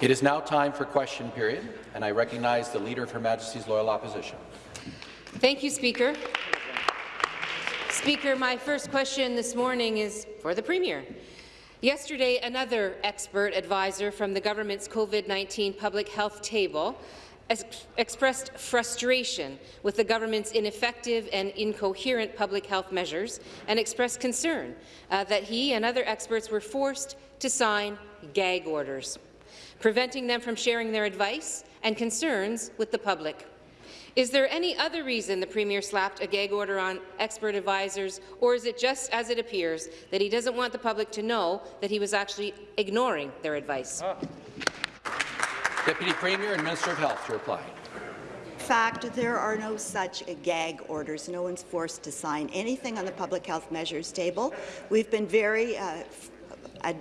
It is now time for question period, and I recognize the Leader of Her Majesty's Loyal Opposition. Thank you, Speaker. Speaker, my first question this morning is for the Premier. Yesterday, another expert advisor from the government's COVID-19 public health table expressed frustration with the government's ineffective and incoherent public health measures and expressed concern uh, that he and other experts were forced to sign gag orders, preventing them from sharing their advice and concerns with the public. Is there any other reason the Premier slapped a gag order on expert advisors, or is it just as it appears that he doesn't want the public to know that he was actually ignoring their advice? Ah. Deputy Premier and Minister of Health to reply. In fact, there are no such gag orders. No one's forced to sign anything on the public health measures table. We've been very uh, uh,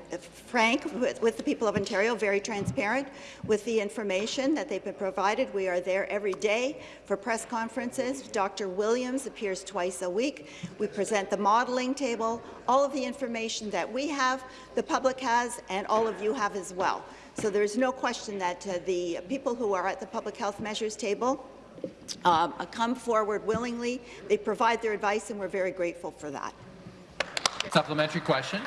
frank with, with, the people of Ontario, very transparent with the information that they've been provided. We are there every day for press conferences. Dr. Williams appears twice a week. We present the modelling table, all of the information that we have, the public has, and all of you have as well. So there's no question that uh, the people who are at the public health measures table um, come forward willingly. They provide their advice, and we're very grateful for that. Supplementary question.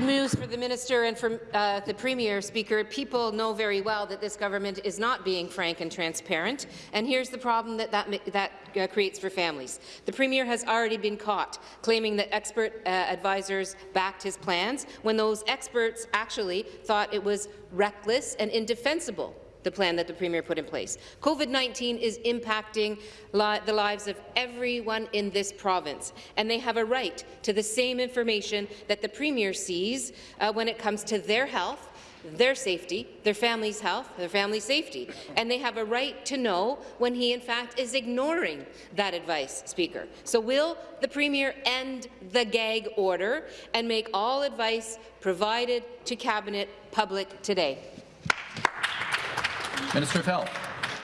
News for the minister and for uh, the premier, Speaker. People know very well that this government is not being frank and transparent, and here's the problem that that, that uh, creates for families. The premier has already been caught claiming that expert uh, advisors backed his plans when those experts actually thought it was reckless and indefensible the plan that the Premier put in place. COVID-19 is impacting li the lives of everyone in this province, and they have a right to the same information that the Premier sees uh, when it comes to their health, their safety, their family's health, their family's safety. And they have a right to know when he, in fact, is ignoring that advice, Speaker. So will the Premier end the gag order and make all advice provided to Cabinet public today? Minister of Health.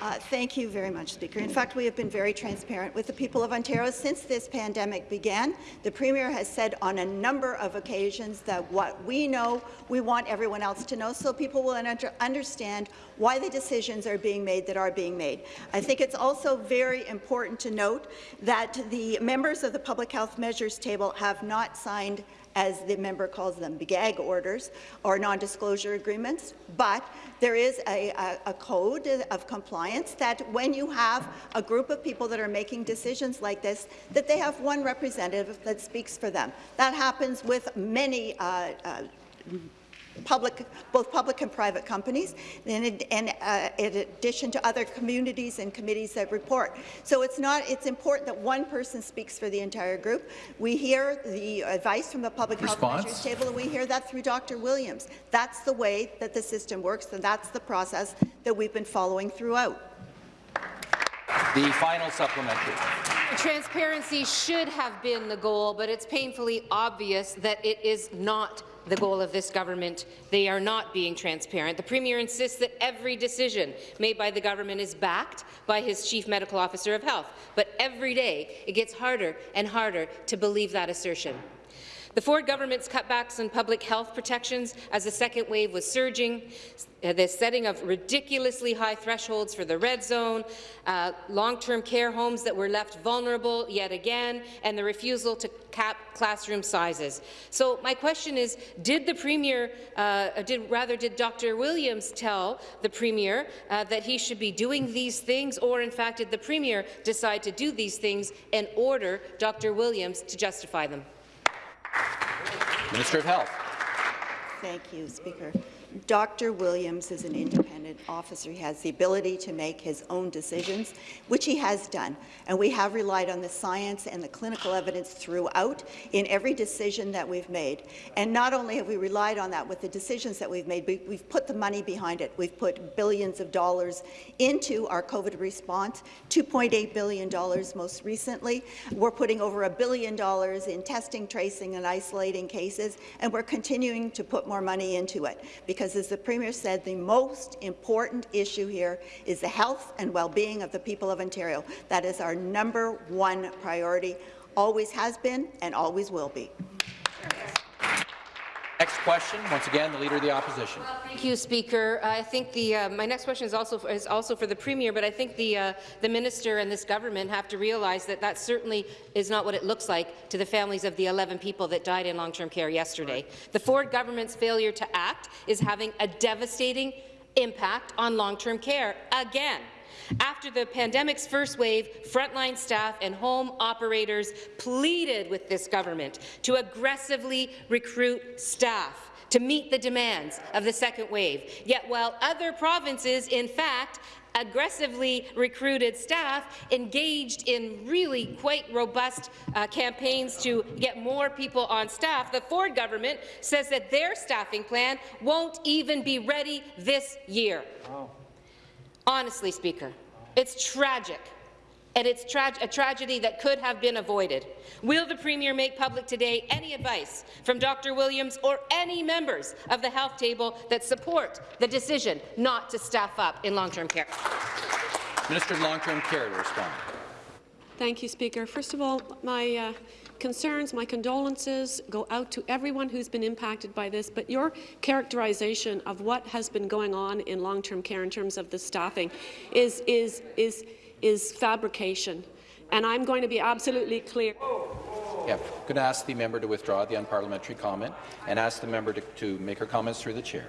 Uh, thank you very much, Speaker. In fact, we have been very transparent with the people of Ontario since this pandemic began. The Premier has said on a number of occasions that what we know, we want everyone else to know, so people will understand why the decisions are being made that are being made. I think it's also very important to note that the members of the Public Health Measures Table have not signed as the member calls them, gag orders or non-disclosure agreements, but there is a, a, a, code of compliance that when you have a group of people that are making decisions like this, that they have one representative that speaks for them. That happens with many uh, uh, public, both public and private companies, and, and uh, in addition to other communities and committees that report. So it's not. It's important that one person speaks for the entire group. We hear the advice from the Public Response. Health Measures Table, and we hear that through Dr. Williams. That's the way that the system works, and that's the process that we've been following throughout. The final supplementary. Transparency should have been the goal, but it's painfully obvious that it is not the goal of this government. They are not being transparent. The Premier insists that every decision made by the government is backed by his Chief Medical Officer of Health, but every day it gets harder and harder to believe that assertion. The Ford government's cutbacks on public health protections as the second wave was surging, uh, the setting of ridiculously high thresholds for the red zone, uh, long-term care homes that were left vulnerable yet again, and the refusal to cap classroom sizes. So my question is, did the Premier, uh, did, rather did Dr. Williams tell the Premier uh, that he should be doing these things, or in fact did the Premier decide to do these things and order Dr. Williams to justify them? Minister of Health. Thank you, Speaker. Dr. Williams is an independent officer. He has the ability to make his own decisions, which he has done. And we have relied on the science and the clinical evidence throughout in every decision that we've made. And not only have we relied on that with the decisions that we've made, we've put the money behind it. We've put billions of dollars into our COVID response, $2.8 billion most recently. We're putting over a billion dollars in testing, tracing, and isolating cases, and we're continuing to put more money into it because, as the Premier said, the most important issue here is the health and well-being of the people of Ontario. That is our number one priority, always has been and always will be. Next question, once again, the Leader of the Opposition. Thank you, Speaker. I think the uh, my next question is also is also for the Premier, but I think the uh, the Minister and this government have to realize that that certainly is not what it looks like to the families of the 11 people that died in long-term care yesterday. The Ford government's failure to act is having a devastating impact on long-term care again. After the pandemic's first wave, frontline staff and home operators pleaded with this government to aggressively recruit staff to meet the demands of the second wave. Yet while other provinces, in fact, aggressively recruited staff engaged in really quite robust uh, campaigns to get more people on staff, the Ford government says that their staffing plan won't even be ready this year. Wow. Honestly, Speaker, it's tragic, and it's tra a tragedy that could have been avoided. Will the Premier make public today any advice from Dr. Williams or any members of the health table that support the decision not to staff up in long-term care? Minister of Long-Term Care to respond. Thank you, Speaker. First of all, my uh, concerns, my condolences go out to everyone who's been impacted by this, but your characterization of what has been going on in long-term care in terms of the staffing is, is, is, is fabrication. And I'm going to be absolutely clear. Yeah, I'm going to ask the member to withdraw the unparliamentary comment and ask the member to, to make her comments through the chair.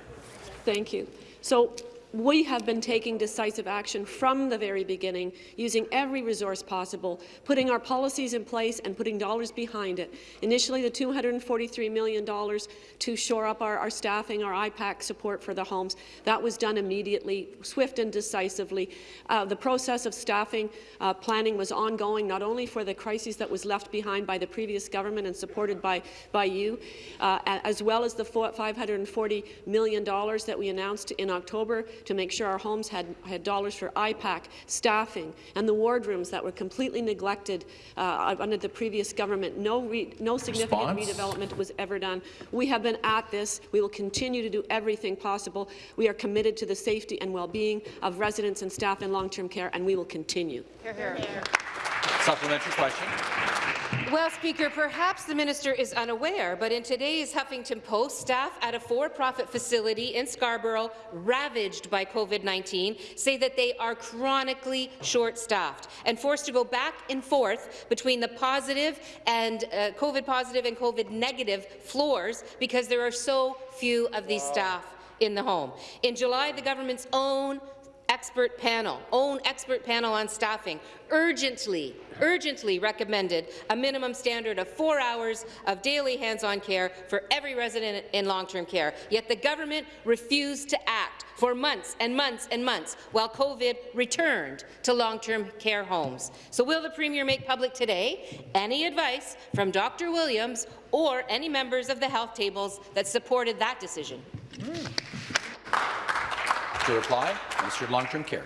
Thank you. So we have been taking decisive action from the very beginning, using every resource possible, putting our policies in place and putting dollars behind it. Initially, the $243 million to shore up our, our staffing, our IPAC support for the homes. That was done immediately, swift and decisively. Uh, the process of staffing uh, planning was ongoing, not only for the crisis that was left behind by the previous government and supported by, by you, uh, as well as the $540 million that we announced in October to make sure our homes had, had dollars for IPAC, staffing, and the wardrooms that were completely neglected uh, under the previous government. No, re, no significant Response? redevelopment was ever done. We have been at this. We will continue to do everything possible. We are committed to the safety and well-being of residents and staff in long-term care, and we will continue. Hear, hear. Supplementary question. Well, Speaker, perhaps the minister is unaware, but in today's Huffington Post, staff at a for-profit facility in Scarborough ravaged by COVID-19 say that they are chronically short-staffed and forced to go back and forth between the positive and uh, COVID positive and COVID negative floors because there are so few of these staff in the home. In July, the government's own expert panel, own expert panel on staffing, urgently, urgently recommended a minimum standard of four hours of daily hands-on care for every resident in long-term care. Yet the government refused to act for months and months and months while COVID returned to long-term care homes. So will the Premier make public today any advice from Dr. Williams or any members of the health tables that supported that decision? Mm. To reply, Minister of Long-Term Care.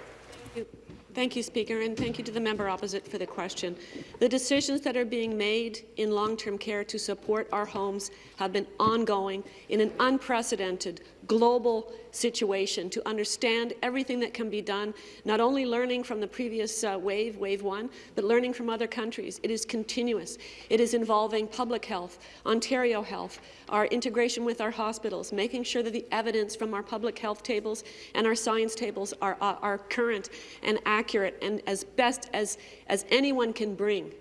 Thank you, Speaker, and thank you to the member opposite for the question. The decisions that are being made in long-term care to support our homes have been ongoing in an unprecedented global situation to understand everything that can be done, not only learning from the previous uh, wave, wave one, but learning from other countries. It is continuous. It is involving public health, Ontario Health, our integration with our hospitals, making sure that the evidence from our public health tables and our science tables are, are, are current and accurate and as best as, as anyone can bring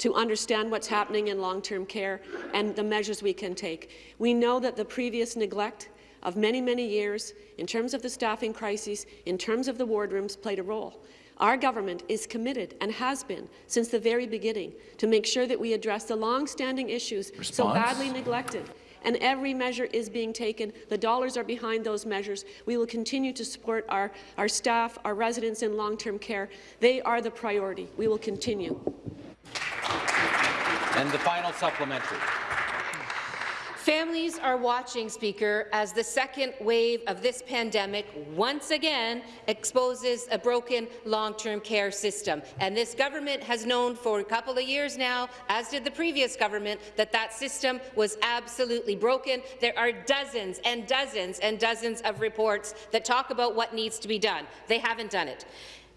to understand what's happening in long-term care and the measures we can take. We know that the previous neglect of many, many years in terms of the staffing crisis, in terms of the wardrooms, played a role. Our government is committed and has been since the very beginning to make sure that we address the long-standing issues Response? so badly neglected. And every measure is being taken. The dollars are behind those measures. We will continue to support our, our staff, our residents in long-term care. They are the priority. We will continue. And the final supplementary. Families are watching, Speaker, as the second wave of this pandemic once again exposes a broken long-term care system. And this government has known for a couple of years now, as did the previous government, that that system was absolutely broken. There are dozens and dozens and dozens of reports that talk about what needs to be done. They haven't done it.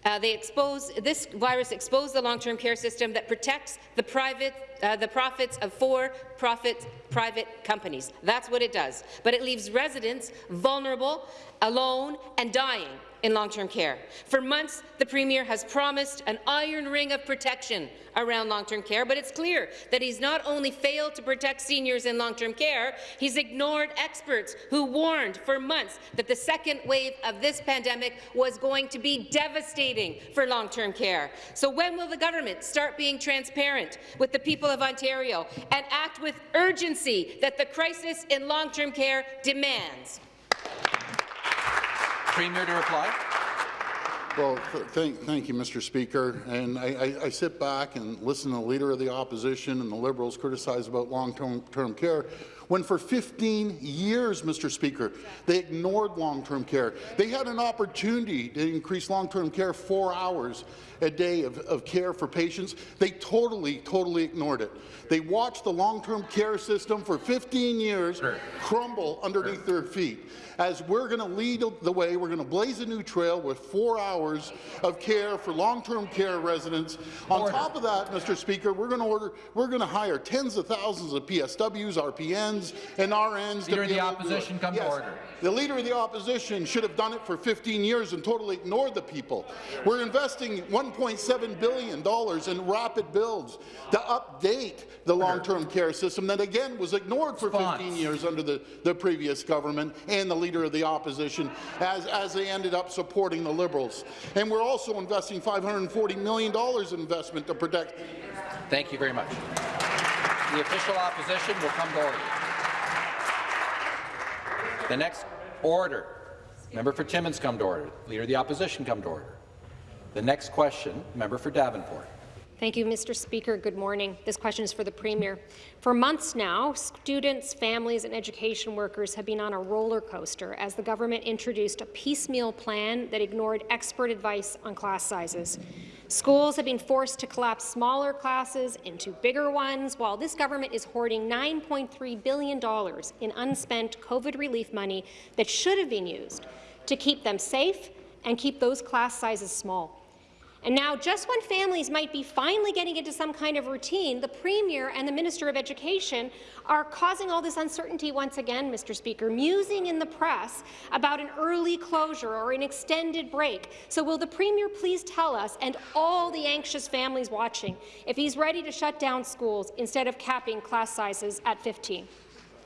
Uh, they expose, this virus exposed the long-term care system that protects the private uh, the profits of for-profit private companies. That's what it does. But it leaves residents vulnerable, alone, and dying in long-term care. For months, the Premier has promised an iron ring of protection around long-term care, but it's clear that he's not only failed to protect seniors in long-term care, he's ignored experts who warned for months that the second wave of this pandemic was going to be devastating for long-term care. So when will the government start being transparent with the people of Ontario and act with urgency that the crisis in long-term care demands? Premier to reply. Well, th thank, thank you, Mr. Speaker. And I, I, I sit back and listen to the Leader of the Opposition and the Liberals criticize about long-term term care when for 15 years, Mr. Speaker, they ignored long-term care. They had an opportunity to increase long-term care four hours a day of, of care for patients. They totally, totally ignored it. They watched the long-term care system for 15 years Sure. crumble underneath their feet. As we're going to lead the way, we're going to blaze a new trail with four hours of care for long-term care residents. On Order. top of that, Mr. Speaker, we're going to order, we're going to hire tens of thousands of PSWs, RPNs, and RNs. to Leader of the able to do it. Opposition, come to order. The Leader of the Opposition should have done it for 15 years and totally ignored the people. We're investing $1.7 billion in rapid builds to update the long-term care system that, again, was ignored for 15 years under the, the previous government and the Leader of the Opposition as, as they ended up supporting the Liberals. And we're also investing $540 million in investment to protect Thank you very much. The official opposition will come to order. The next order. Member for Timmins come to order. Leader of the Opposition come to order. The next question, member for Davenport. Thank you, Mr. Speaker. Good morning. This question is for the Premier. For months now, students, families and education workers have been on a roller coaster as the government introduced a piecemeal plan that ignored expert advice on class sizes. Schools have been forced to collapse smaller classes into bigger ones, while this government is hoarding $9.3 billion in unspent COVID relief money that should have been used to keep them safe and keep those class sizes small. And now, just when families might be finally getting into some kind of routine, the Premier and the Minister of Education are causing all this uncertainty once again, Mr. Speaker, musing in the press about an early closure or an extended break. So will the Premier please tell us, and all the anxious families watching, if he's ready to shut down schools instead of capping class sizes at 15?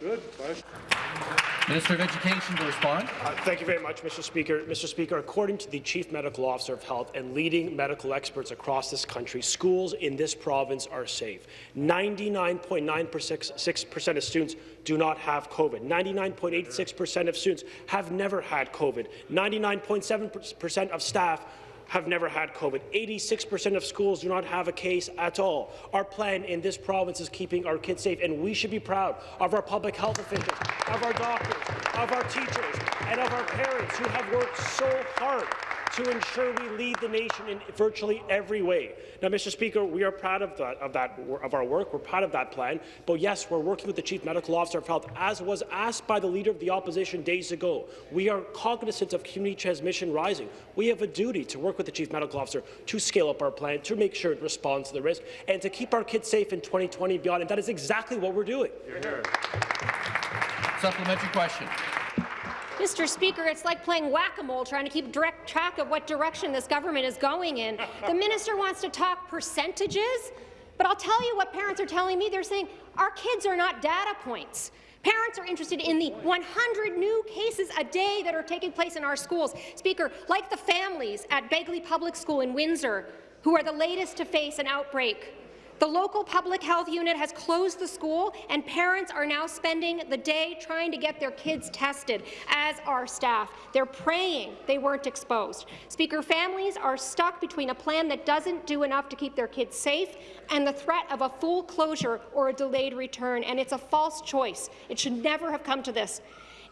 Minister of Education to respond. Uh, Thank you very much, Mr. Speaker. Mr. Speaker, according to the Chief Medical Officer of Health and leading medical experts across this country, schools in this province are safe. 99.96% of students do not have COVID. 99.86% of students have never had COVID. 99.7% of staff have never had COVID. 86% of schools do not have a case at all. Our plan in this province is keeping our kids safe, and we should be proud of our public health officials, of our doctors, of our teachers, and of our parents who have worked so hard to ensure we lead the nation in virtually every way. Now, Mr. Speaker, we are proud of that, of that of our work. We're proud of that plan. But yes, we're working with the Chief Medical Officer of Health, as was asked by the Leader of the Opposition days ago. We are cognizant of community transmission rising. We have a duty to work with the Chief Medical Officer to scale up our plan, to make sure it responds to the risk, and to keep our kids safe in 2020 and beyond. And that is exactly what we're doing. Supplementary question. Mr. Speaker, it's like playing whack-a-mole trying to keep direct track of what direction this government is going in. The minister wants to talk percentages, but I'll tell you what parents are telling me. They're saying our kids are not data points. Parents are interested in the 100 new cases a day that are taking place in our schools. Speaker, like the families at Begley Public School in Windsor, who are the latest to face an outbreak. The local public health unit has closed the school, and parents are now spending the day trying to get their kids tested, as are staff. They're praying they weren't exposed. Speaker, families are stuck between a plan that doesn't do enough to keep their kids safe and the threat of a full closure or a delayed return, and it's a false choice. It should never have come to this.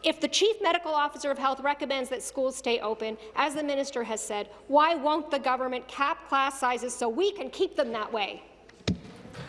If the Chief Medical Officer of Health recommends that schools stay open, as the minister has said, why won't the government cap class sizes so we can keep them that way?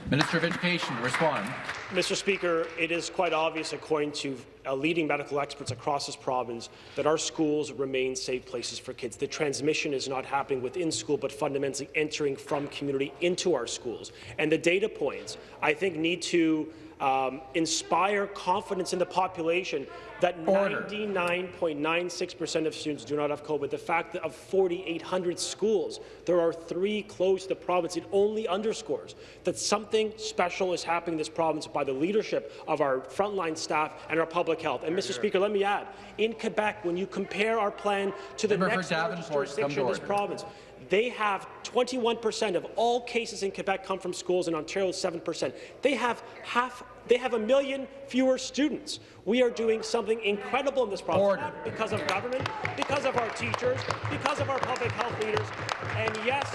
Minister of Education respond. Mr. Speaker, it is quite obvious, according to uh, leading medical experts across this province that our schools remain safe places for kids. The transmission is not happening within school, but fundamentally entering from community into our schools. And the data points, I think, need to um, inspire confidence in the population that 99.96% of students do not have COVID. The fact that of 4,800 schools, there are three closed to the province, it only underscores that something special is happening in this province by the leadership of our frontline staff and our public health. And, Mr. Speaker, let me add, in Quebec, when you compare our plan to the Member next largest Davenport, come to jurisdiction in this order. province, they have 21% of all cases in Quebec come from schools, in Ontario 7%. They have half. They have a million fewer students. We are doing something incredible in this province Order. not because of government, because of our teachers, because of our public health leaders. And yes,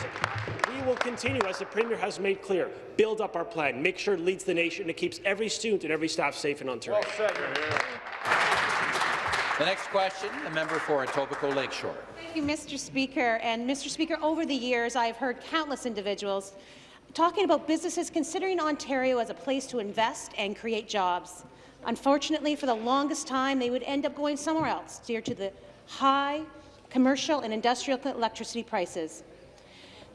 we will continue, as the Premier has made clear, build up our plan, make sure it leads the nation, and it keeps every student and every staff safe in Ontario. Well said, The next question, the member for Etobicoke Lakeshore. Thank you, Mr. Speaker. And Mr. Speaker, over the years, I've heard countless individuals talking about businesses considering Ontario as a place to invest and create jobs. Unfortunately, for the longest time, they would end up going somewhere else due to the high commercial and industrial electricity prices.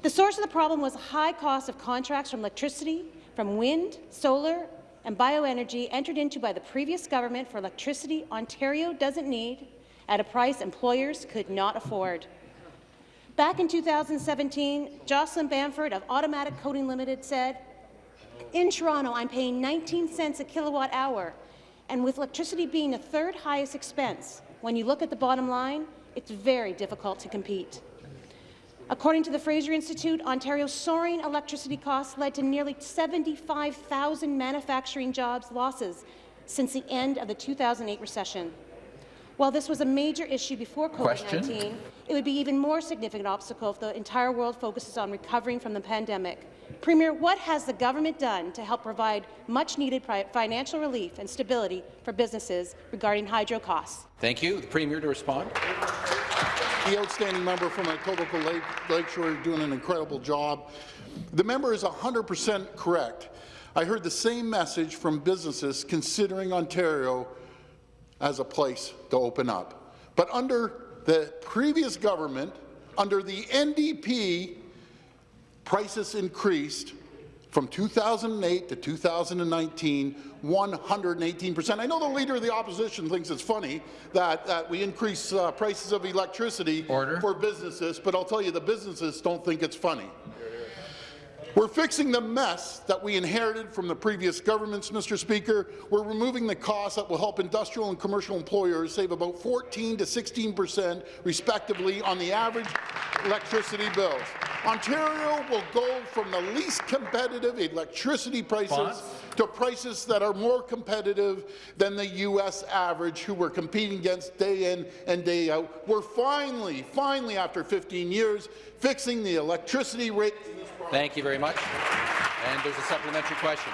The source of the problem was high cost of contracts from electricity, from wind, solar, and bioenergy entered into by the previous government for electricity Ontario doesn't need at a price employers could not afford. Back in 2017, Jocelyn Bamford of Automatic Coating Limited said, in Toronto, I'm paying 19 cents a kilowatt hour, and with electricity being the third highest expense, when you look at the bottom line, it's very difficult to compete. According to the Fraser Institute, Ontario's soaring electricity costs led to nearly 75,000 manufacturing jobs losses since the end of the 2008 recession. While this was a major issue before COVID-19, it would be even more significant obstacle if the entire world focuses on recovering from the pandemic. Premier, what has the government done to help provide much-needed financial relief and stability for businesses regarding hydro costs? Thank you. The Premier to respond. The outstanding member from Etobicoke Lake, Lakeshore doing an incredible job. The member is 100% correct. I heard the same message from businesses considering Ontario as a place to open up. But under the previous government, under the NDP, prices increased from 2008 to 2019, 118 percent. I know the Leader of the Opposition thinks it's funny that, that we increase uh, prices of electricity Order. for businesses, but I'll tell you, the businesses don't think it's funny. We're fixing the mess that we inherited from the previous governments, Mr. Speaker. We're removing the costs that will help industrial and commercial employers save about 14 to 16 percent, respectively, on the average electricity bills. Ontario will go from the least competitive electricity prices Response? to prices that are more competitive than the U.S. average, who we're competing against day in and day out. We're finally, finally, after 15 years, fixing the electricity rate Thank you very much. And there's a supplementary question.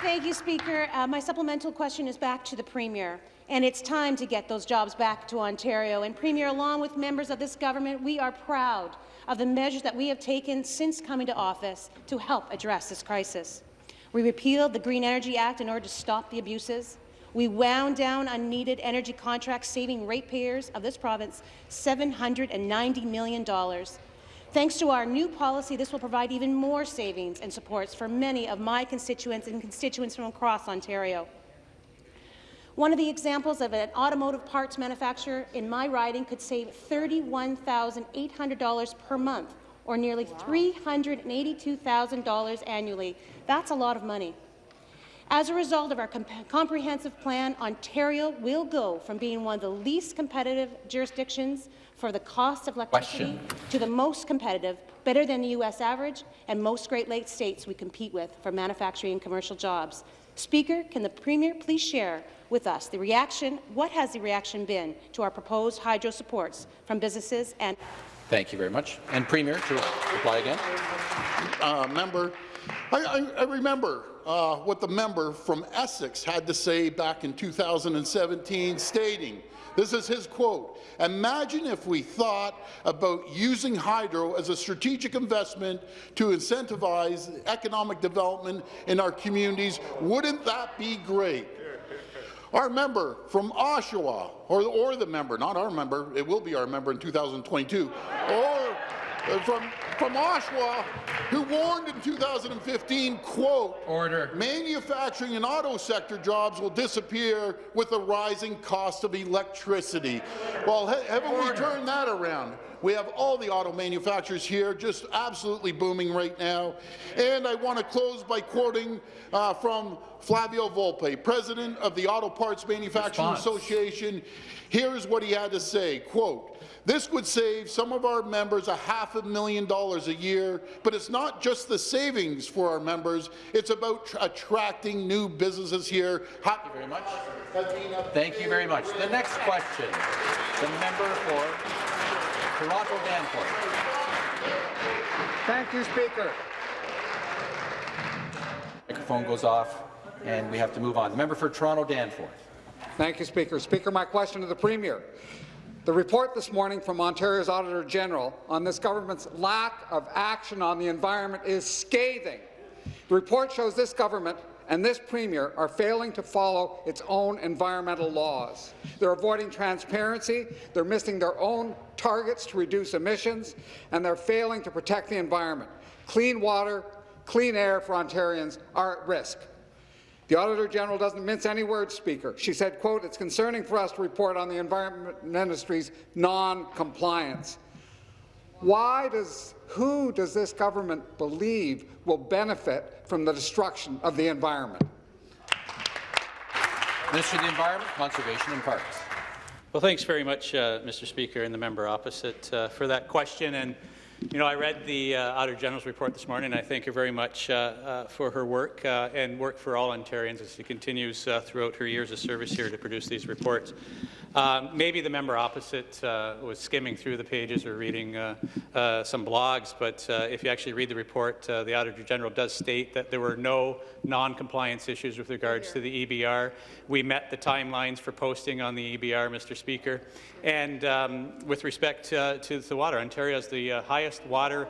Thank you, Speaker. Uh, my supplemental question is back to the Premier, and it's time to get those jobs back to Ontario. And Premier, along with members of this government, we are proud of the measures that we have taken since coming to office to help address this crisis. We repealed the Green Energy Act in order to stop the abuses. We wound down unneeded energy contracts, saving ratepayers of this province $790 million. Thanks to our new policy, this will provide even more savings and supports for many of my constituents and constituents from across Ontario. One of the examples of an automotive parts manufacturer in my riding could save $31,800 per month, or nearly $382,000 annually. That's a lot of money. As a result of our comp comprehensive plan, Ontario will go from being one of the least competitive jurisdictions for the cost of electricity Question. to the most competitive, better than the U.S. average, and most Great Lakes states we compete with for manufacturing and commercial jobs. Speaker, can the Premier please share with us the reaction, what has the reaction been to our proposed hydro supports from businesses and Thank you very much. And Premier to reply again. uh, member. I, I, I remember uh, what the member from Essex had to say back in 2017, stating, this is his quote, imagine if we thought about using hydro as a strategic investment to incentivize economic development in our communities. Wouldn't that be great? Our member from Oshawa, or, or the member, not our member, it will be our member in 2022, or uh, from, from Oshawa, who warned in 2015, quote, Order. manufacturing and auto sector jobs will disappear with the rising cost of electricity. Well, ha haven't we turned that around? We have all the auto manufacturers here just absolutely booming right now. And I want to close by quoting uh, from Flavio Volpe, president of the Auto Parts Manufacturing Response. Association. Here's what he had to say, quote, this would save some of our members a half a million dollars a year, but it's not just the savings for our members, it's about tr- attracting new businesses here. Thank you very much. Thank you very much. The next question, the member for Toronto Danforth. Thank you, Speaker. Microphone goes off, and we have to move on. The member for Toronto Danforth. Thank you, Speaker. Speaker, my question to the Premier. The report this morning from Ontario's Auditor General on this government's lack of action on the environment is scathing. The report shows this government and this Premier are failing to follow its own environmental laws. They're avoiding transparency, they're missing their own targets to reduce emissions, and they're failing to protect the environment. Clean water, clean air for Ontarians are at risk. The Auditor General doesn't mince any words, Speaker. She said, quote, it's concerning for us to report on the Environment Ministry's non-compliance. Why does, who does this government believe will benefit from the destruction of the environment? Minister of the Environment, Conservation and Parks. Well, thanks very much, uh, Mr. Speaker, and the member opposite uh, for that question. And you know, I read the uh, Auditor General's report this morning. and I thank her very much uh, uh, for her work uh, and work for all Ontarians as she continues uh, throughout her years of service here to produce these reports. Um, maybe the member opposite uh, was skimming through the pages or reading uh, uh, some blogs, but uh, if you actually read the report, uh, the Auditor General does state that there were no non-compliance issues with regards to the EBR. We met the timelines for posting on the EBR, Mr. Speaker. And um, with respect uh, to the water, Ontario has the highest water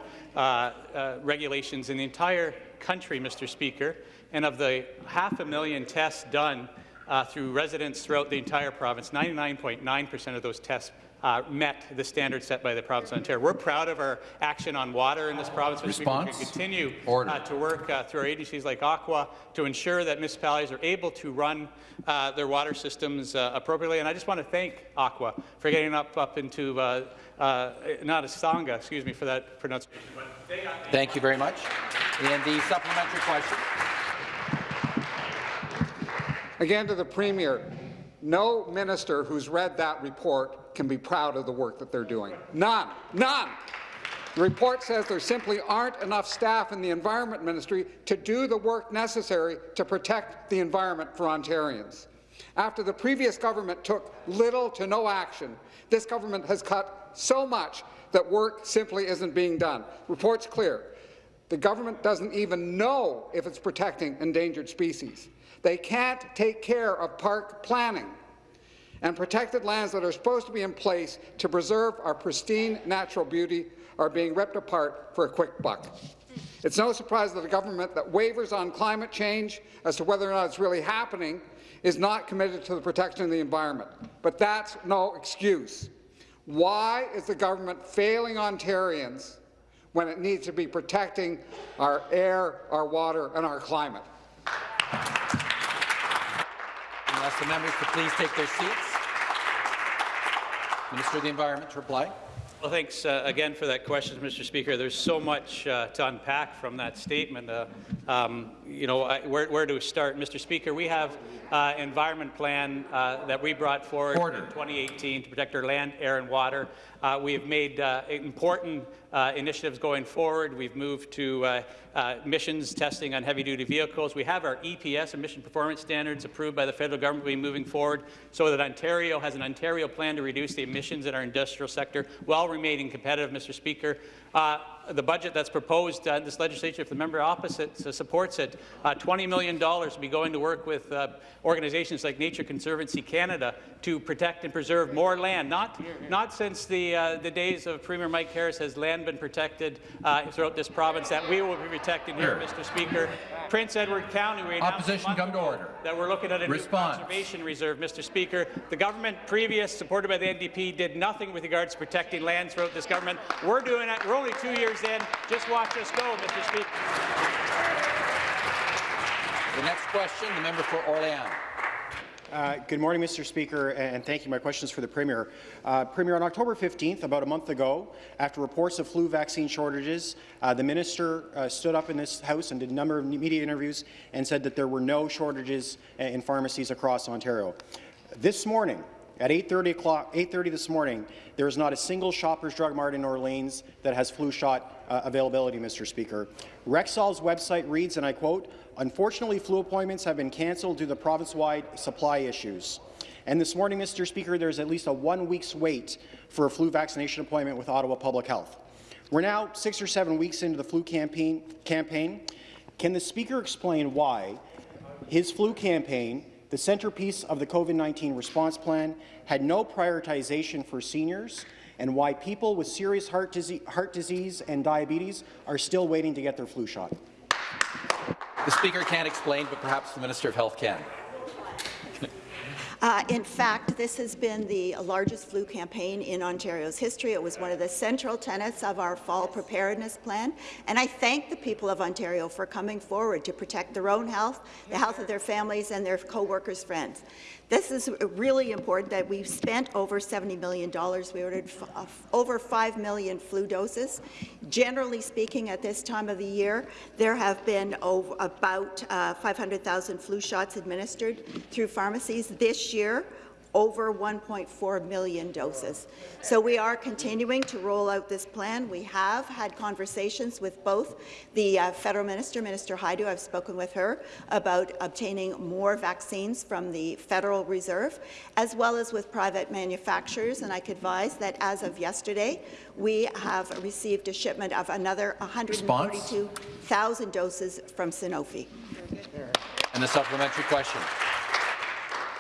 regulations in the entire country, Mr. Speaker. And of the half a million tests done uh, through residents throughout the entire province, 99.9 percent of those tests uh, met the standard set by the province of Ontario. We're proud of our action on water in this province. Response? We continue uh, to work uh, through our agencies like OCWA to ensure that municipalities are able to run uh, their water systems uh, appropriately. And I just want to thank OCWA for getting up up into uh, uh, not a sangha, excuse me for that pronunciation. but they got- Thank you very much. And the supplementary question. Again to the Premier, no minister who's read that report can be proud of the work that they're doing. None. None. The report says there simply aren't enough staff in the Environment Ministry to do the work necessary to protect the environment for Ontarians. After the previous government took little to no action, this government has cut so much that work simply isn't being done. Report's clear. The government doesn't even know if it's protecting endangered species. They can't take care of park planning and protected lands that are supposed to be in place to preserve our pristine natural beauty are being ripped apart for a quick buck. It's no surprise that a government that wavers on climate change as to whether or not it's really happening is not committed to the protection of the environment. But that's no excuse. Why is the government failing Ontarians when it needs to be protecting our air, our water, and our climate? Unless the members to please take their seats. Minister of the Environment to reply. Well, thanks uh, again for that question, Mr. Speaker. There's so much uh, to unpack from that statement. Uh, um, you know, I, where, where to start, Mr. Speaker? We have uh, environment plan uh, that we brought forward Order. in 2018 to protect our land, air, and water. Uh, we have made uh, important uh, initiatives going forward. We've moved to uh, uh, emissions testing on heavy-duty vehicles. We have our EPS, emission performance standards, approved by the federal government. We're moving forward so that Ontario has an Ontario plan to reduce the emissions in our industrial sector while remaining competitive, Mr. Speaker. Uh, the budget that's proposed uh, in this legislature, if the member opposite uh, supports it, uh, $20 million will be going to work with uh, organizations like Nature Conservancy Canada to protect and preserve more land. Not, not since the, uh, the days of Premier Mike Harris has land been protected uh, throughout this province that we will be protecting here, Mr. Speaker. Prince Edward County, we Opposition, come to order. that we're looking at a Response. new conservation reserve, Mr. Speaker. The government previous, supported by the NDP, did nothing with regards to protecting land throughout this government. We're doing it. We're only two years in. Just watch us go, Mr. Speaker. The next question, the member for Orléans. Uh, good morning, Mr. Speaker, and thank you. My question is for the Premier. Uh, Premier, on October 15th, about a month ago, after reports of flu vaccine shortages, uh, the minister uh, stood up in this House and did a number of media interviews and said that there were no shortages uh, in pharmacies across Ontario. This morning, at 8.30 o'clock, 8.30 this morning, there is not a single Shoppers Drug Mart in Orleans that has flu shot uh, availability, Mr. Speaker. Rexall's website reads, and I quote, Unfortunately, flu appointments have been cancelled due to province-wide supply issues. And this morning, Mr. Speaker, there's at least a one week's wait for a flu vaccination appointment with Ottawa Public Health. We're now six or seven weeks into the flu campaign. campaign. Can the Speaker explain why his flu campaign, the centerpiece of the COVID-19 response plan, had no prioritization for seniors and why people with serious heart, disease, heart disease and diabetes are still waiting to get their flu shot? The Speaker can't explain, but perhaps the Minister of Health can. Uh, in fact, this has been the largest flu campaign in Ontario's history. It was one of the central tenets of our fall preparedness plan, and I thank the people of Ontario for coming forward to protect their own health, the health of their families and their co-workers' friends. This is really important that we've spent over $70 million. We ordered uh, over 5 million flu doses. Generally speaking, at this time of the year, there have been about uh, 500,000 flu shots administered through pharmacies. This year, over 1.4 million doses. So we are continuing to roll out this plan. We have had conversations with both the uh, federal minister, Minister Hajdu, I've spoken with her about obtaining more vaccines from the Federal Reserve, as well as with private manufacturers. And I could advise that as of yesterday, we have received a shipment of another 142,000 doses from Sanofi. And the supplementary question.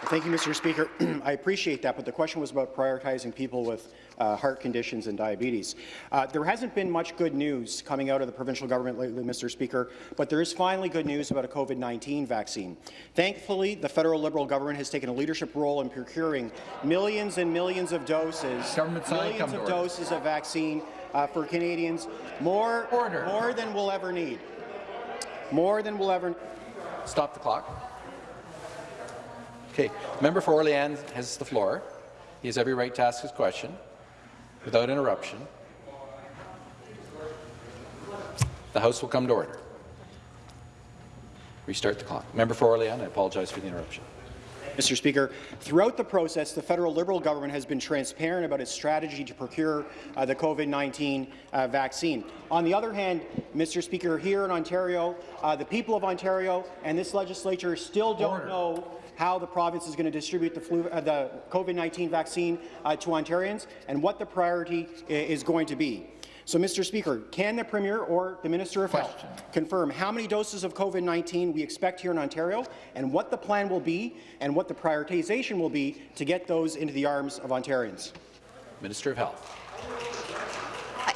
Thank you, Mr. Speaker. I appreciate that, but the question was about prioritizing people with uh, heart conditions and diabetes. Uh, there hasn't been much good news coming out of the provincial government lately, Mr. Speaker, but there is finally good news about a COVID-19 vaccine. Thankfully, the federal Liberal government has taken a leadership role in procuring millions and millions of doses, Government millions of order. doses of vaccine uh, for Canadians, more, Order. more than we'll ever need. More than we'll ever Stop the clock. Okay, member for Orleans has the floor. He has every right to ask his question without interruption. The House will come to order. Restart the clock. Member for Orleans, I apologize for the interruption. Mr. Speaker, throughout the process, the federal Liberal government has been transparent about its strategy to procure uh, the COVID-19 uh, vaccine. On the other hand, Mr. Speaker, here in Ontario, uh, the people of Ontario and this legislature still don't Order. know how the province is going to distribute the, flu, uh, the COVID-19 vaccine uh, to Ontarians and what the priority is going to be. So, Mr. Speaker, can the Premier or the Minister of Health confirm how many doses of COVID-19 we expect here in Ontario and what the plan will be and what the prioritization will be to get those into the arms of Ontarians? Minister of Health.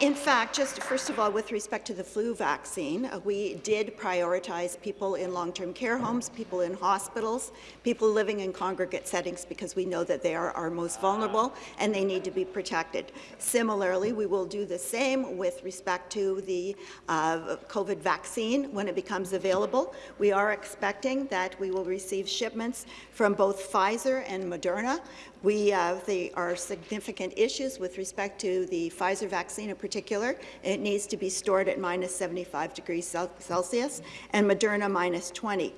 In fact, just first of all, with respect to the flu vaccine, uh, we did prioritize people in long-term care homes, people in hospitals, people living in congregate settings because we know that they are our most vulnerable and they need to be protected. Similarly, we will do the same with respect to the uh, COVID vaccine when it becomes available. We are expecting that we will receive shipments from both Pfizer and Moderna. We, uh, there are significant issues with respect to the Pfizer vaccine in particular. It needs to be stored at minus 75 degrees Celsius and Moderna minus 20.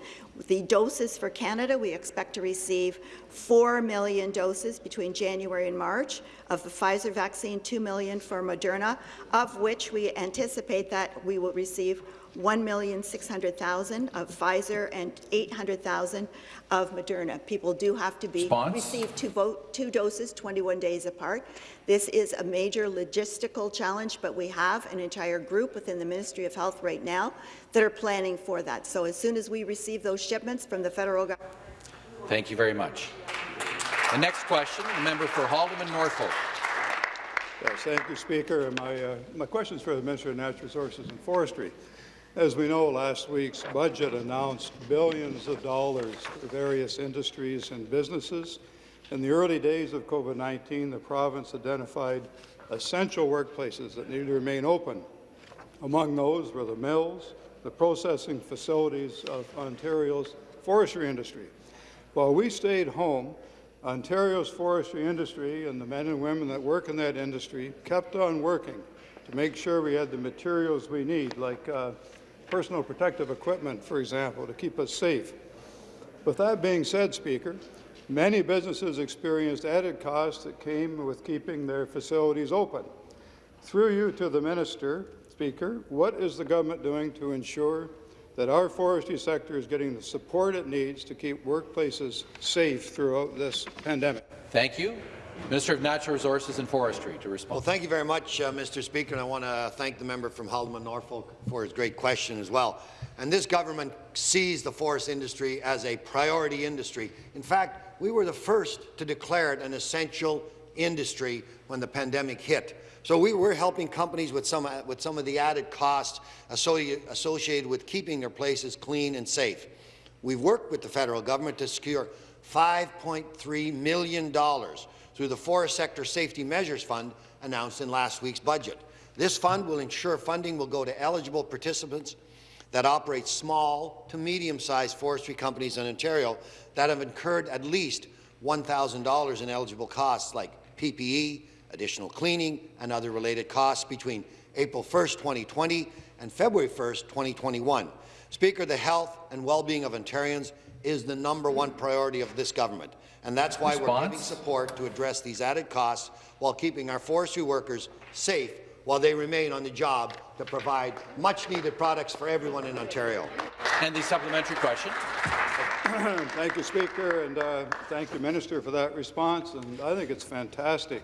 The doses for Canada, we expect to receive 4 million doses between January and March of the Pfizer vaccine, 2 million for Moderna, of which we anticipate that we will receive 1,600,000 of Pfizer and 800,000 of Moderna. People do have to be Response? receive two, vote, two doses 21 days apart. This is a major logistical challenge, but we have an entire group within the Ministry of Health right now that are planning for that. So as soon as we receive those shipments from the federal government, Thank you very much. The next question, the member for Haldimand Norfolk. Yes, thank you, Speaker. And My, uh, my question is for the Minister of Natural Resources and Forestry. As we know, last week's budget announced billions of dollars for various industries and businesses. In the early days of COVID-19, the province identified essential workplaces that need to remain open. Among those were the mills, the processing facilities of Ontario's forestry industry. While we stayed home, Ontario's forestry industry and the men and women that work in that industry kept on working to make sure we had the materials we need, like uh, personal protective equipment, for example, to keep us safe. With that being said, Speaker, many businesses experienced added costs that came with keeping their facilities open. Through you to the Minister, Speaker, what is the government doing to ensure that our forestry sector is getting the support it needs to keep workplaces safe throughout this pandemic? Thank you. Minister of Natural Resources and Forestry to respond. Well, thank you very much, uh, Mr. Speaker, and I want to thank the member from Haldimand Norfolk for his great question as well. And this government sees the forest industry as a priority industry. In fact, we were the first to declare it an essential industry when the pandemic hit. So we were helping companies with some, with some of the added costs associated with keeping their places clean and safe. We've worked with the federal government to secure $5.3 million through the Forest Sector Safety Measures Fund announced in last week's budget. This fund will ensure funding will go to eligible participants that operate small to medium-sized forestry companies in Ontario that have incurred at least $1,000 in eligible costs like PPE, additional cleaning, and other related costs between April 1, 2020 and February 1, 2021. Speaker, the health and well-being of Ontarians is the number one priority of this government and that's why Response? we're giving support to address these added costs while keeping our forestry workers safe while they remain on the job to provide much-needed products for everyone in Ontario. And the supplementary question. thank you, Speaker, and uh, thank you, Minister, for that response. And I think it's fantastic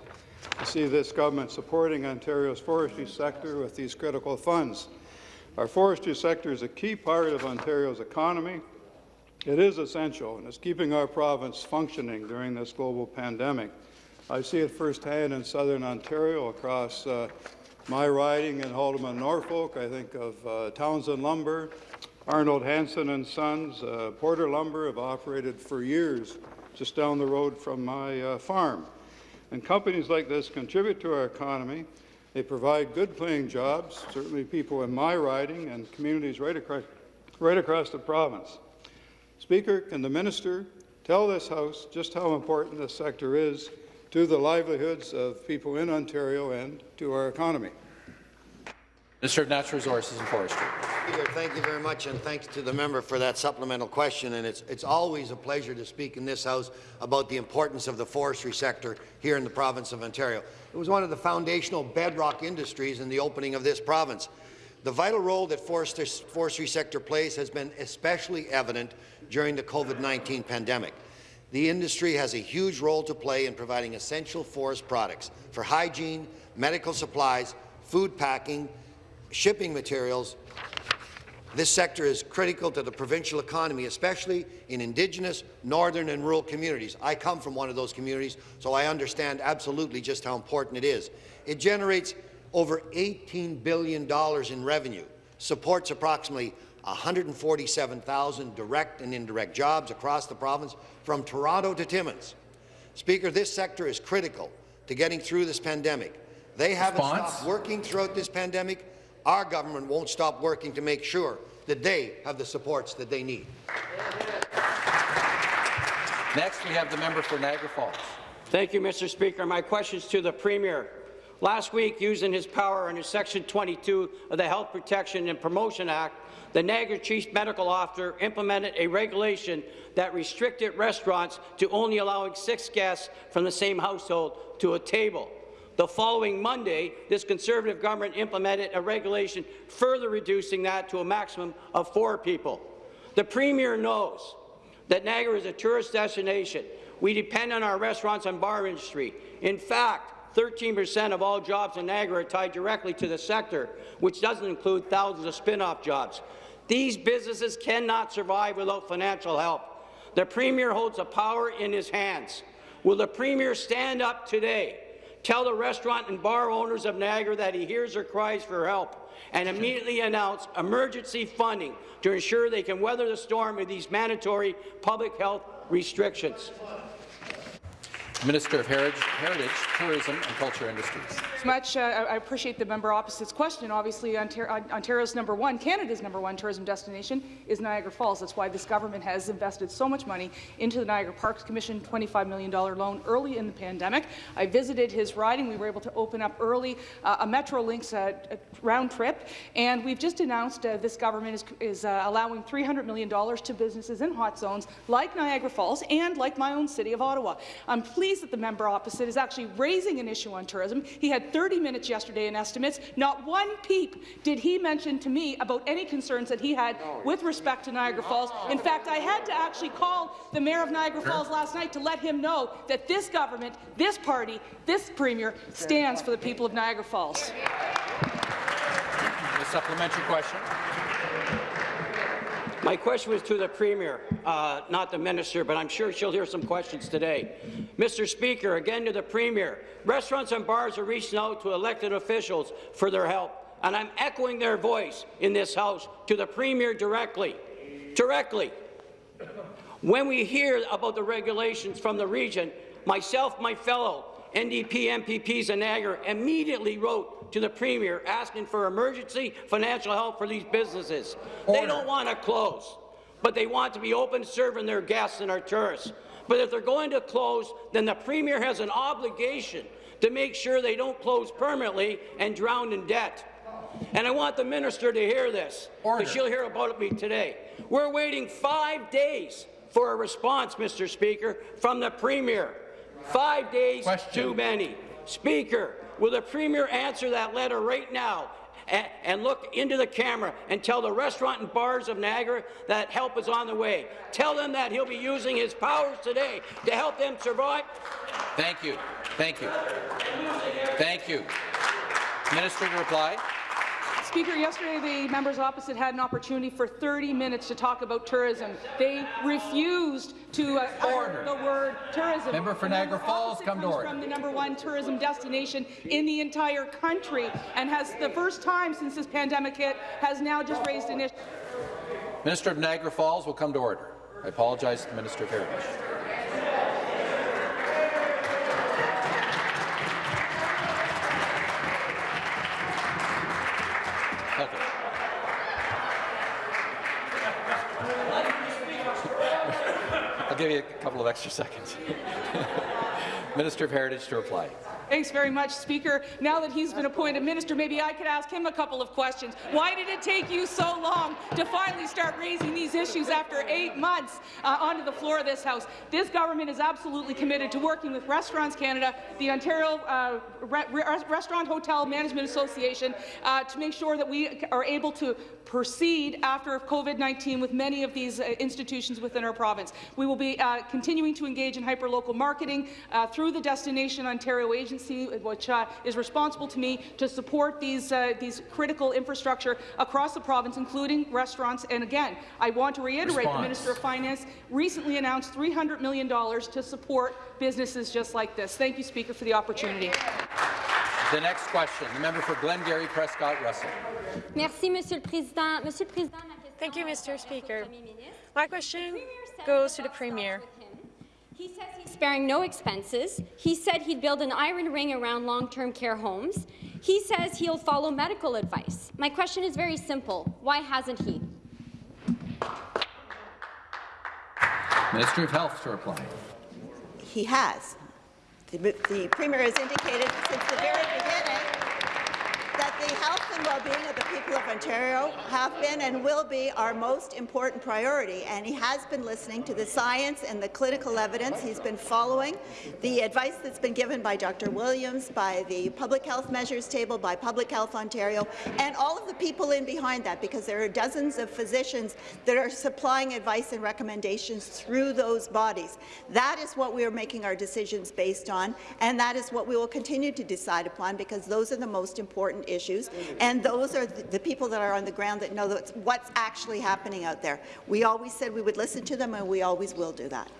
to see this government supporting Ontario's forestry sector with these critical funds. Our forestry sector is a key part of Ontario's economy, it is essential, and it's keeping our province functioning during this global pandemic. I see it firsthand in southern Ontario across uh, my riding in Haldimand, Norfolk. I think of uh, Townsend Lumber, Arnold Hanson and Sons, uh, Porter Lumber have operated for years just down the road from my uh, farm. And companies like this contribute to our economy. They provide good-paying jobs, certainly people in my riding and communities right across, right across the province. Speaker, can the minister tell this House just how important this sector is to the livelihoods of people in Ontario and to our economy? Minister of Natural Resources and Forestry. Speaker, thank you very much, and thanks to the member for that supplemental question. And it's, it's always a pleasure to speak in this House about the importance of the forestry sector here in the province of Ontario. It was one of the foundational bedrock industries in the opening of this province. The vital role that forestry sector plays has been especially evident during the COVID-19 pandemic. The industry has a huge role to play in providing essential forest products for hygiene, medical supplies, food packing, shipping materials. This sector is critical to the provincial economy, especially in Indigenous, northern and rural communities. I come from one of those communities, so I understand absolutely just how important it is. It generates over $18 billion in revenue, supports approximately 147,000 direct and indirect jobs across the province from Toronto to Timmins. Speaker, this sector is critical to getting through this pandemic. They haven't Response? stopped working throughout this pandemic. Our government won't stop working to make sure that they have the supports that they need. Next, we have the member for Niagara Falls. Thank you, Mr. Speaker. My question is to the Premier. Last week, using his power under Section 22 of the Health Protection and Promotion Act, the Niagara Chief Medical Officer implemented a regulation that restricted restaurants to only allowing six guests from the same household to a table. The following Monday, this Conservative government implemented a regulation further reducing that to a maximum of four people. The Premier knows that Niagara is a tourist destination. We depend on our restaurants and bar industry. In fact, 13% of all jobs in Niagara are tied directly to the sector, which doesn't include thousands of spin-off jobs. These businesses cannot survive without financial help. The Premier holds the power in his hands. Will the Premier stand up today tell the restaurant and bar owners of Niagara that he hears their cries for help and immediately announce emergency funding to ensure they can weather the storm of these mandatory public health restrictions. Minister of Heritage, Heritage, Tourism and Culture Industries. much. Uh, I appreciate the member opposite's question. Obviously, Ontario's number one, Canada's number one tourism destination is Niagara Falls. That's why this government has invested so much money into the Niagara Parks Commission, $25 million loan early in the pandemic. I visited his riding. We were able to open up early uh, a Metrolinx uh, round trip, and we've just announced uh, this government is, is uh, allowing $300 million to businesses in hot zones like Niagara Falls and like my own city of Ottawa. I'm pleased pleased that the member opposite is actually raising an issue on tourism. He had 30 minutes yesterday in estimates. Not one peep did he mention to me about any concerns that he had with respect to Niagara Falls. In fact, I had to actually call the mayor of Niagara Falls last night to let him know that this government, this party, this premier stands for the people of Niagara Falls. A supplementary question. My question was to the Premier, uh, not the Minister, but I'm sure she'll hear some questions today. Mr. Speaker, again to the Premier, restaurants and bars are reaching out to elected officials for their help, and I'm echoing their voice in this House to the Premier directly. Directly. When we hear about the regulations from the region, myself, my fellow NDP MPPs in Niagara immediately wrote to the Premier asking for emergency financial help for these businesses. Order. They don't want to close, but they want to be open serving their guests and our tourists. But if they're going to close, then the Premier has an obligation to make sure they don't close permanently and drown in debt. And I want the minister to hear this, because she'll hear about me today. We're waiting five days for a response, Mr. Speaker, from the Premier. Five days Question. too many. Speaker, will the Premier answer that letter right now and, look into the camera and tell the restaurant and bars of Niagara that help is on the way. Tell them that he'll be using his powers today to help them survive. Thank you. Thank you. Thank you. Minister to reply. Speaker, yesterday the members opposite had an opportunity for 30 minutes to talk about tourism. They refused to uh, utter the word tourism. Member for Niagara Falls, come to order. From the number one tourism destination in the entire country, and has the first time since this pandemic hit has now just raised an issue. Minister of Niagara Falls will come to order. I apologize to the Minister of Heritage. A couple of extra seconds. Minister of Heritage to reply. Thanks very much, Speaker. Now that he's been appointed minister, maybe I could ask him a couple of questions. Why did it take you so long to finally start raising these issues after eight months uh, onto the floor of this House? This government is absolutely committed to working with Restaurants Canada, the Ontario uh, Re Restaurant Hotel Management Association, uh, to make sure that we are able to proceed after COVID-19 with many of these uh, institutions within our province. We will be uh, continuing to engage in hyperlocal marketing uh, through the Destination Ontario Agency, which uh, is responsible to me to support these, uh, these critical infrastructure across the province, including restaurants. And again, I want to reiterate Response. the Minister of Finance recently announced $300 million to support businesses just like this. Thank you, Speaker, for the opportunity. The next question, the member for Glengarry Prescott Russell. Merci, Monsieur le Président. Monsieur le Président, Thank you, Mr. Speaker. My question goes to the Premier. He says he's sparing no expenses. He said he'd build an iron ring around long-term care homes. He says he'll follow medical advice. My question is very simple. Why hasn't he? Minister of Health to reply. He has. The, the Premier has indicated since the very beginning the health and well-being of the people of Ontario have been and will be our most important priority, and he has been listening to the science and the clinical evidence. He's been following the advice that's been given by Dr. Williams, by the Public Health Measures Table, by Public Health Ontario, and all of the people in behind that, because there are dozens of physicians that are supplying advice and recommendations through those bodies. That is what we are making our decisions based on, and that is what we will continue to decide upon, because those are the most important issues, and those are the, the people that are on the ground that know what's actually happening out there. We always said we would listen to them, and we always will do that.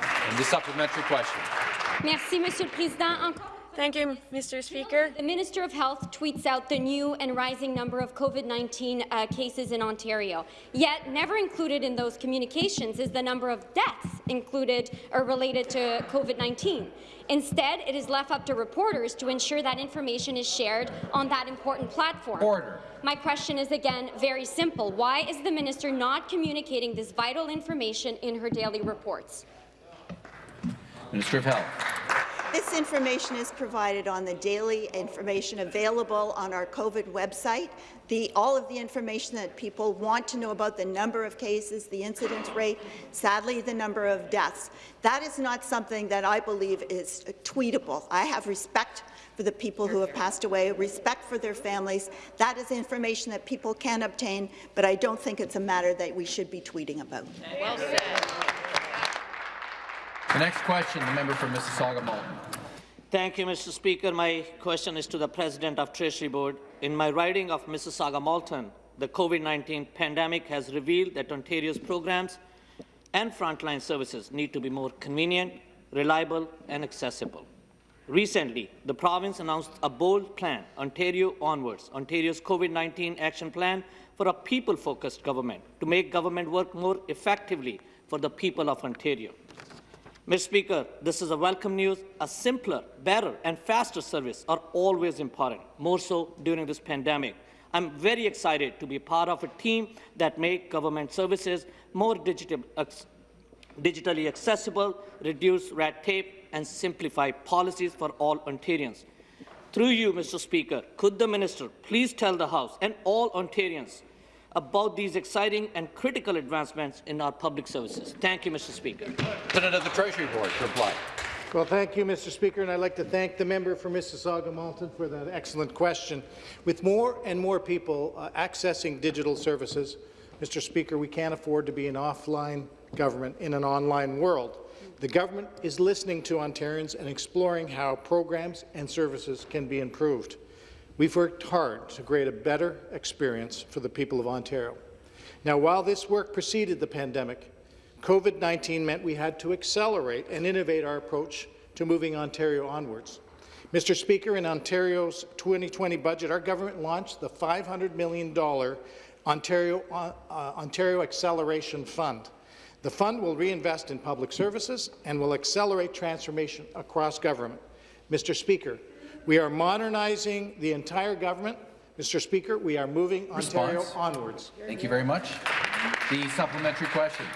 And the supplementary question. Merci, Monsieur le Président. Thank you, Mr. Speaker. The Minister of Health tweets out the new and rising number of COVID-19 uh, cases in Ontario. Yet, never included in those communications is the number of deaths included or related to COVID-19. Instead, it is left up to reporters to ensure that information is shared on that important platform. Order. My question is again very simple. Why is the minister not communicating this vital information in her daily reports? Minister of Health. This information is provided on the daily information available on our COVID website. The, all of the information that people want to know about the number of cases, the incidence rate, sadly the number of deaths. That is not something that I believe is tweetable. I have respect for the people who have passed away, respect for their families. That is information that people can obtain, but I don't think it's a matter that we should be tweeting about. Well said. The next question, the member for Mississauga Malton. Thank you, Mr. Speaker. My question is to the President of Treasury Board. In my riding of Mississauga Malton, the COVID-19 pandemic has revealed that Ontario's programs and frontline services need to be more convenient, reliable and accessible. Recently, the province announced a bold plan, Ontario Onwards, Ontario's COVID-19 action plan for a people-focused government, to make government work more effectively for the people of Ontario. Mr. Speaker, this is a welcome news. A simpler, better and faster service are always important, more so during this pandemic. I'm very excited to be part of a team that make government services more digital, digitally accessible, reduce red tape and simplify policies for all Ontarians. Through you, Mr. Speaker, could the Minister please tell the House and all Ontarians about these exciting and critical advancements in our public services. Thank you, Mr. Speaker. President of the Treasury Board to reply. Well, thank you, Mr. Speaker, and I'd like to thank the member for Mississauga Malton for that excellent question. With more and more people uh, accessing digital services, Mr. Speaker, we can't afford to be an offline government in an online world. The government is listening to Ontarians and exploring how programs and services can be improved. We've worked hard to create a better experience for the people of Ontario. Now, while this work preceded the pandemic, COVID-19 meant we had to accelerate and innovate our approach to moving Ontario onwards. Mr. Speaker, in Ontario's 2020 budget, our government launched the $500 million Ontario, uh, Ontario Acceleration Fund. The fund will reinvest in public services and will accelerate transformation across government. Mr. Speaker, we are modernizing the entire government. Mr. Speaker, we are moving Ontario Response. onwards. Thank you very much. The supplementary question.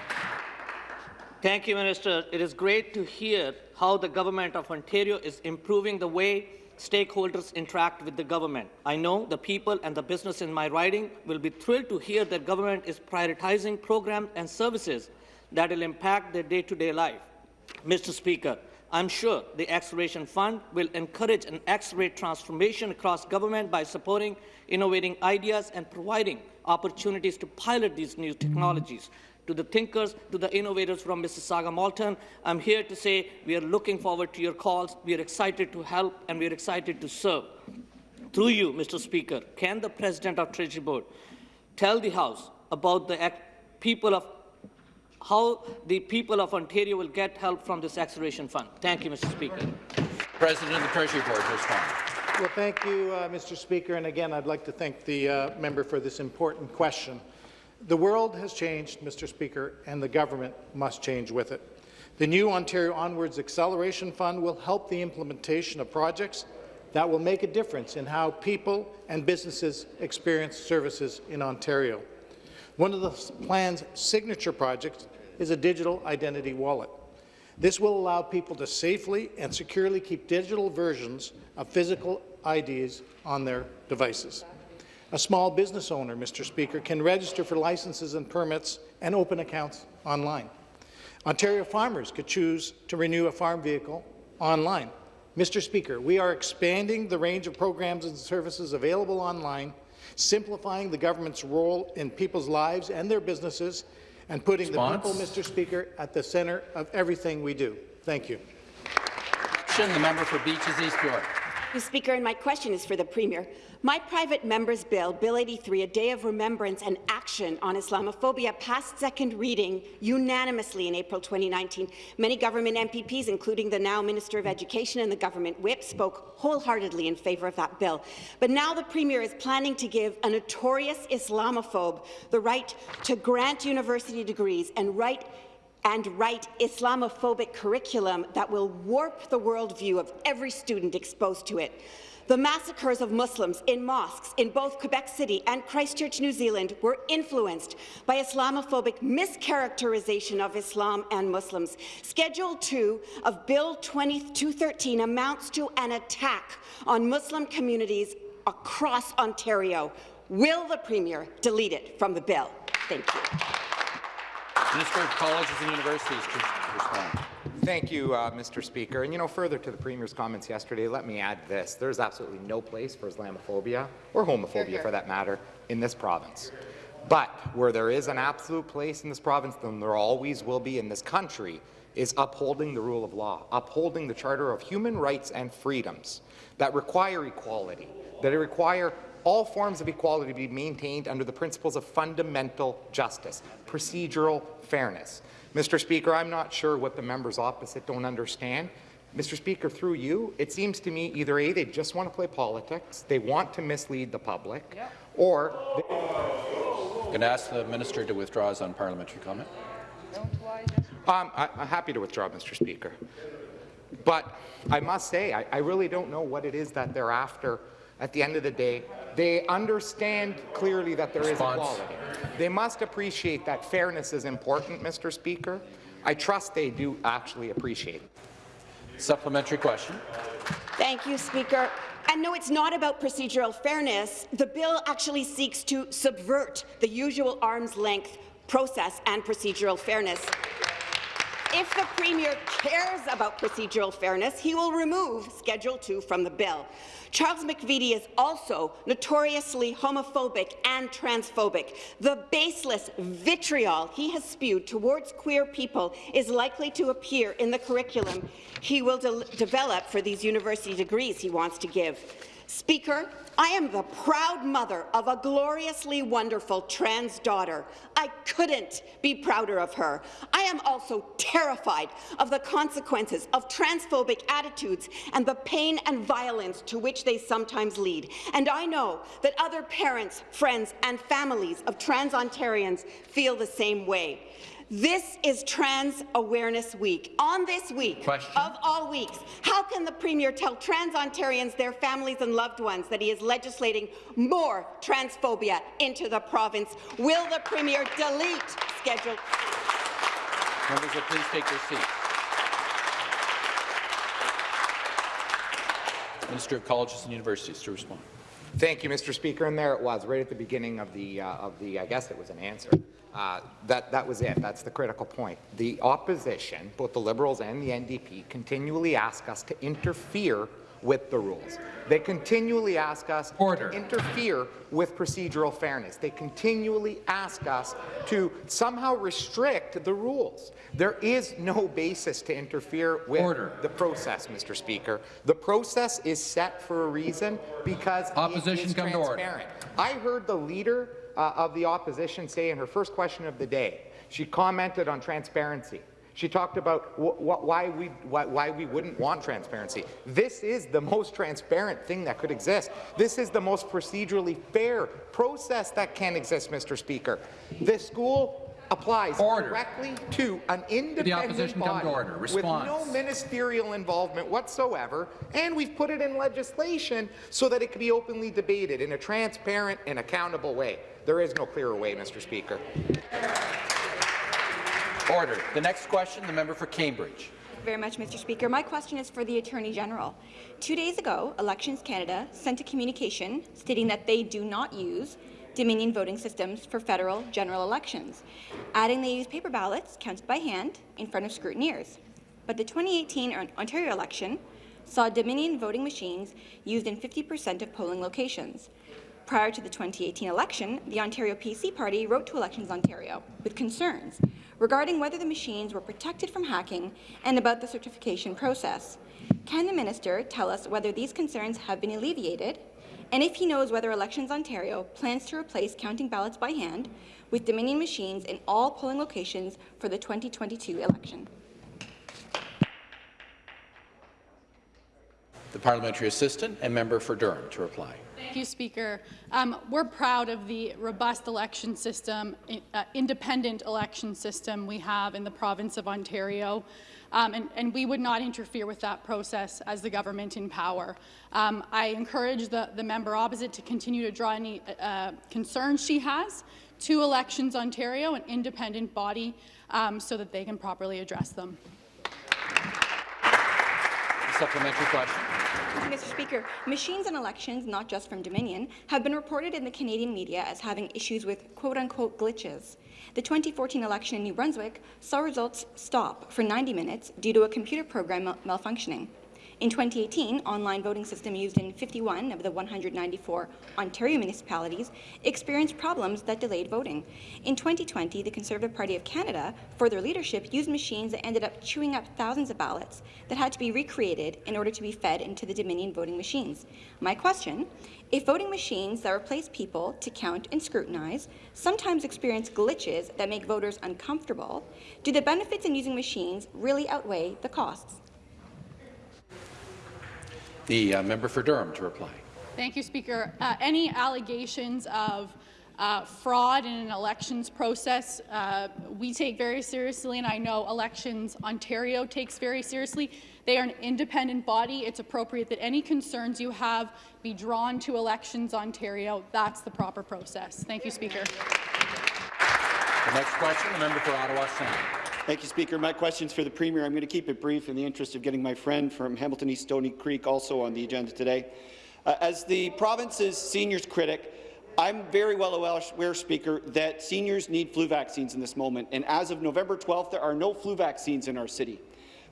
Thank you, Minister. It is great to hear how the Government of Ontario is improving the way stakeholders interact with the government. I know the people and the business in my riding will be thrilled to hear that government is prioritizing programs and services that will impact their day-to-day -day life. Mr. Speaker, I'm sure the Acceleration Fund will encourage and accelerate transformation across government by supporting innovating ideas and providing opportunities to pilot these new technologies. To the thinkers, to the innovators from Mississauga Malton, I'm here to say we are looking forward to your calls. We are excited to help and we are excited to serve. Through you, Mr. Speaker, can the President of Treasury Board tell the House about the people of how the people of Ontario will get help from this acceleration fund. Thank you, Mr. Speaker. President of the Treasury Board to respond. Well, thank you, uh, Mr. Speaker. And again, I'd like to thank the uh, member for this important question. The world has changed, Mr. Speaker, and the government must change with it. The new Ontario Onwards Acceleration Fund will help the implementation of projects that will make a difference in how people and businesses experience services in Ontario. One of the plan's signature projects is a digital identity wallet. This will allow people to safely and securely keep digital versions of physical IDs on their devices. A small business owner, Mr. Speaker, can register for licenses and permits and open accounts online. Ontario farmers could choose to renew a farm vehicle online. Mr. Speaker, we are expanding the range of programs and services available online simplifying the government's role in people's lives and their businesses, and putting Response. the people, Mr. Speaker, at the centre of everything we do. Thank you. The member for Beaches East York. Speaker, and my question is for the Premier. My private member's bill, Bill 83, a day of remembrance and action on Islamophobia, passed second reading unanimously in April 2019. Many government MPPs, including the now Minister of Education and the government whip, spoke wholeheartedly in favour of that bill. But now the Premier is planning to give a notorious Islamophobe the right to grant university degrees and write and write Islamophobic curriculum that will warp the worldview of every student exposed to it. The massacres of Muslims in mosques in both Quebec City and Christchurch, New Zealand were influenced by Islamophobic mischaracterization of Islam and Muslims. Schedule 2 of Bill 2213 amounts to an attack on Muslim communities across Ontario. Will the Premier delete it from the bill? Thank you. Minister of Colleges and Universities to respond. Thank you, uh, Mr. Speaker. And you know, further to the Premier's comments yesterday, let me add this. There's absolutely no place for Islamophobia, or homophobia here, here. for that matter, in this province. But where there is an absolute place in this province, then there always will be in this country, is upholding the rule of law, upholding the Charter of Human Rights and Freedoms that require equality, that require all forms of equality to be maintained under the principles of fundamental justice, procedural fairness. Mr. Speaker, I'm not sure what the members opposite don't understand. Mr. Speaker, through you, it seems to me either A, they just want to play politics, they want to mislead the public, yeah. or... I'm going to ask the minister to withdraw his unparliamentary comment. Um, I, am happy to withdraw, Mr. Speaker. But I must say, I, I really don't know what it is that they're after at the end of the day. They understand clearly that there Response. is equality. They must appreciate that fairness is important, Mr. Speaker. I trust they do actually appreciate it. Supplementary question. Thank you, Speaker. And no, it's not about procedural fairness. The bill actually seeks to subvert the usual arm's length process and procedural fairness. If the Premier cares about procedural fairness, he will remove Schedule 2 from the bill. Charles McVety is also notoriously homophobic and transphobic. The baseless vitriol he has spewed towards queer people is likely to appear in the curriculum he will de develop for these university degrees he wants to give. Speaker, I am the proud mother of a gloriously wonderful trans daughter. I couldn't be prouder of her. I am also terrified of the consequences of transphobic attitudes and the pain and violence to which they sometimes lead. And I know that other parents, friends and families of trans Ontarians feel the same way. This is Trans Awareness Week. On this week, Question. of all weeks, how can the Premier tell trans Ontarians, their families and loved ones that he is legislating more transphobia into the province? Will the Premier delete Schedule? Members will please take their seats. Minister of Colleges and Universities to respond. Thank you, Mr. Speaker. And there it was, right at the beginning of the, uh, of the I guess it was an answer. Uh, that, that was it. That's the critical point. The opposition, both the Liberals and the NDP, continually ask us to interfere with the rules. They continually ask us Order. to interfere with procedural fairness. They continually ask us to somehow restrict the rules. There is no basis to interfere with Order. the process, Mr. Speaker. The process is set for a reason because Opposition it is come transparent. I heard the leader uh, of the opposition say in her first question of the day, she commented on transparency. She talked about why, we, why, why, we wouldn't want transparency. This is the most transparent thing that could exist. This is the most procedurally fair process that can exist, Mr. Speaker. This school applies order. directly to an independent body order. with no ministerial involvement whatsoever, and we've put it in legislation so that it can be openly debated in a transparent and accountable way. There is no clearer way, Mr. Speaker. Order. The next question, the member for Cambridge. very much, Mr. Speaker. My question is for the Attorney General. Two days ago, Elections Canada sent a communication stating that they do not use Dominion voting systems for federal general elections, adding they use paper ballots counted by hand in front of scrutineers. But the 2018 Ontario election saw Dominion voting machines used in 50% of polling locations. Prior to the 2018 election, the Ontario PC Party wrote to Elections Ontario with concerns regarding whether the machines were protected from hacking and about the certification process. Can the minister tell us whether these concerns have been alleviated, and if he knows whether Elections Ontario plans to replace counting ballots by hand with Dominion machines in all polling locations for the 2022 election? The parliamentary assistant and member for Durham to reply. Thank you, Speaker. Um, we're proud of the robust election system, uh, independent election system we have in the province of Ontario. Um, and, and, we would not interfere with that process as the government in power. Um, I encourage the, the, member opposite to continue to draw any uh, concerns she has to Elections Ontario, an independent body, um, so that they can properly address them. Supplementary question. Mr. Speaker, machines in elections, not just from Dominion, have been reported in the Canadian media as having issues with quote-unquote glitches. The 2014 election in New Brunswick saw results stop for 90 minutes due to a computer program mal malfunctioning. In 2018, online voting system used in 51 of the 194 Ontario municipalities experienced problems that delayed voting. In 2020, the Conservative Party of Canada, for their leadership, used machines that ended up chewing up thousands of ballots that had to be recreated in order to be fed into the Dominion voting machines. My question, if voting machines that replace people to count and scrutinize sometimes experience glitches that make voters uncomfortable, do the benefits in using machines really outweigh the costs? The uh, member for Durham to reply. Thank you, Speaker. Uh, any allegations of uh, fraud in an elections process, uh, we take very seriously, and I know Elections Ontario takes very seriously. They are an independent body. It's appropriate that any concerns you have be drawn to Elections Ontario. That's the proper process. Thank you, Speaker. The next question, the member for Ottawa Centre. Thank you, Speaker. My question is for the Premier. I'm going to keep it brief in the interest of getting my friend from Hamilton East Stoney Creek also on the agenda today. Uh, as the province's seniors critic, I'm very well aware, Speaker, that seniors need flu vaccines in this moment, and as of November 12th, there are no flu vaccines in our city.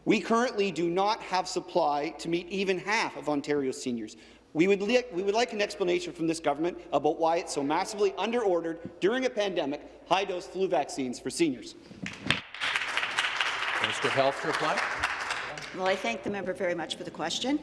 We currently do not have supply to meet even half of Ontario's seniors. We would, we would like an explanation from this government about why it's so massively under-ordered during a pandemic high-dose flu vaccines for seniors. Minister of Health to reply. Well, I thank the member very much for the question.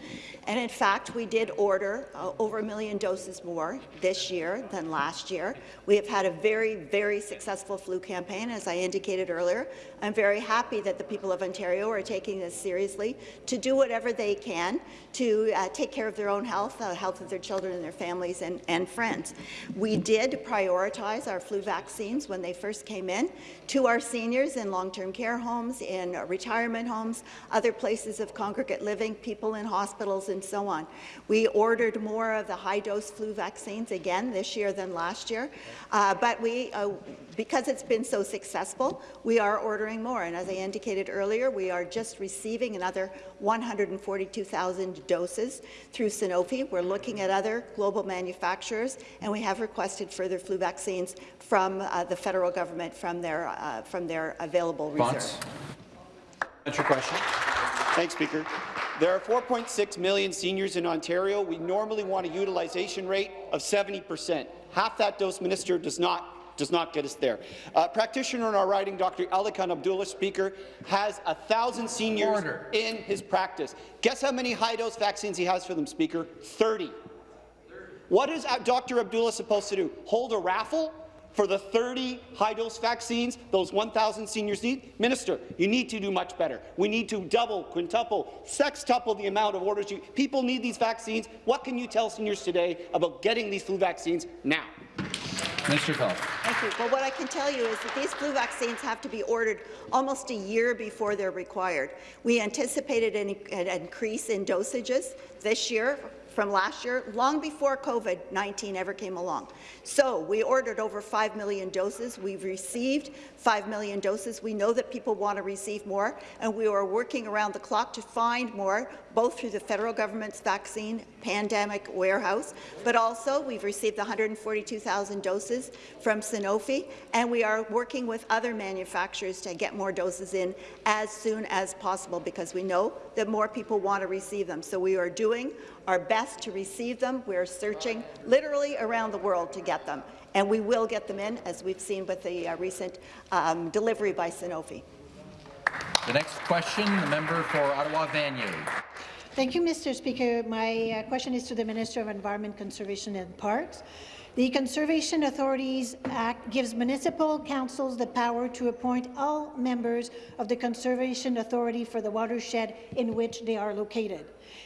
And in fact, we did order uh, over a million doses more this year than last year. We have had a very, very successful flu campaign, as I indicated earlier. I'm very happy that the people of Ontario are taking this seriously to do whatever they can to uh, take care of their own health, the uh, health of their children and their families and, and friends. We did prioritize our flu vaccines when they first came in to our seniors in long-term care homes, in retirement homes, other places of congregate living, people in hospitals, and so on. We ordered more of the high-dose flu vaccines again this year than last year, uh, but we, uh, because it's been so successful, we are ordering more. And as I indicated earlier, we are just receiving another 142,000 doses through Sanofi. We're looking at other global manufacturers, and we have requested further flu vaccines from uh, the federal government from their, uh, from their available reserve. Answer question. Thanks, Speaker. There are 4.6 million seniors in Ontario. We normally want a utilization rate of 70 percent. Half that dose, Minister, does not does not get us there. Uh, practitioner in our riding, Dr. Alikan Abdullah, Speaker, has a thousand seniors Order. in his practice. Guess how many high-dose vaccines he has for them, Speaker? 30. What is Dr. Abdullah supposed to do? Hold a raffle for the 30 high-dose vaccines those 1,000 seniors need? Minister, you need to do much better. We need to double, quintuple, sextuple the amount of orders. You, people need these vaccines. What can you tell seniors today about getting these flu vaccines now? Minister Health. Thank you. Well, what I can tell you is that these flu vaccines have to be ordered almost a year before they're required. We anticipated an, an increase in dosages this year from last year, long before COVID-19 ever came along. So we ordered over 5 million doses. We've received 5 million doses. We know that people want to receive more, and we are working around the clock to find more, both through the federal government's vaccine pandemic warehouse, but also we've received 142,000 doses from Sanofi, and we are working with other manufacturers to get more doses in as soon as possible because we know that more people want to receive them. So we are doing our best to receive them. We're searching literally around the world to get them, and we will get them in, as we've seen with the uh, recent um, delivery by Sanofi. The next question, the member for Ottawa Vanier. Thank you, Mr. Speaker. My uh, question is to the Minister of Environment, Conservation and Parks. The Conservation Authorities Act gives municipal councils the power to appoint all members of the Conservation Authority for the watershed in which they are located.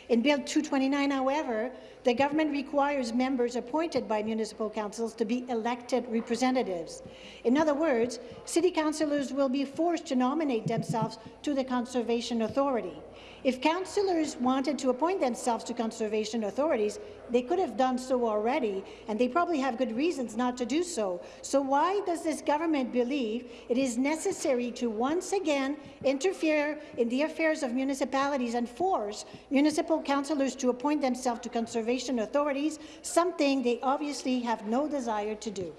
In Bill 229, however, the government requires members appointed by municipal councils to be elected representatives. In other words, city councillors will be forced to nominate themselves to the Conservation Authority. If councillors wanted to appoint themselves to conservation authorities, they could have done so already, and they probably have good reasons not to do so. So why does this government believe it is necessary to once again interfere in the affairs of municipalities and force municipal councillors to appoint themselves to conservation authorities, something they obviously have no desire to do?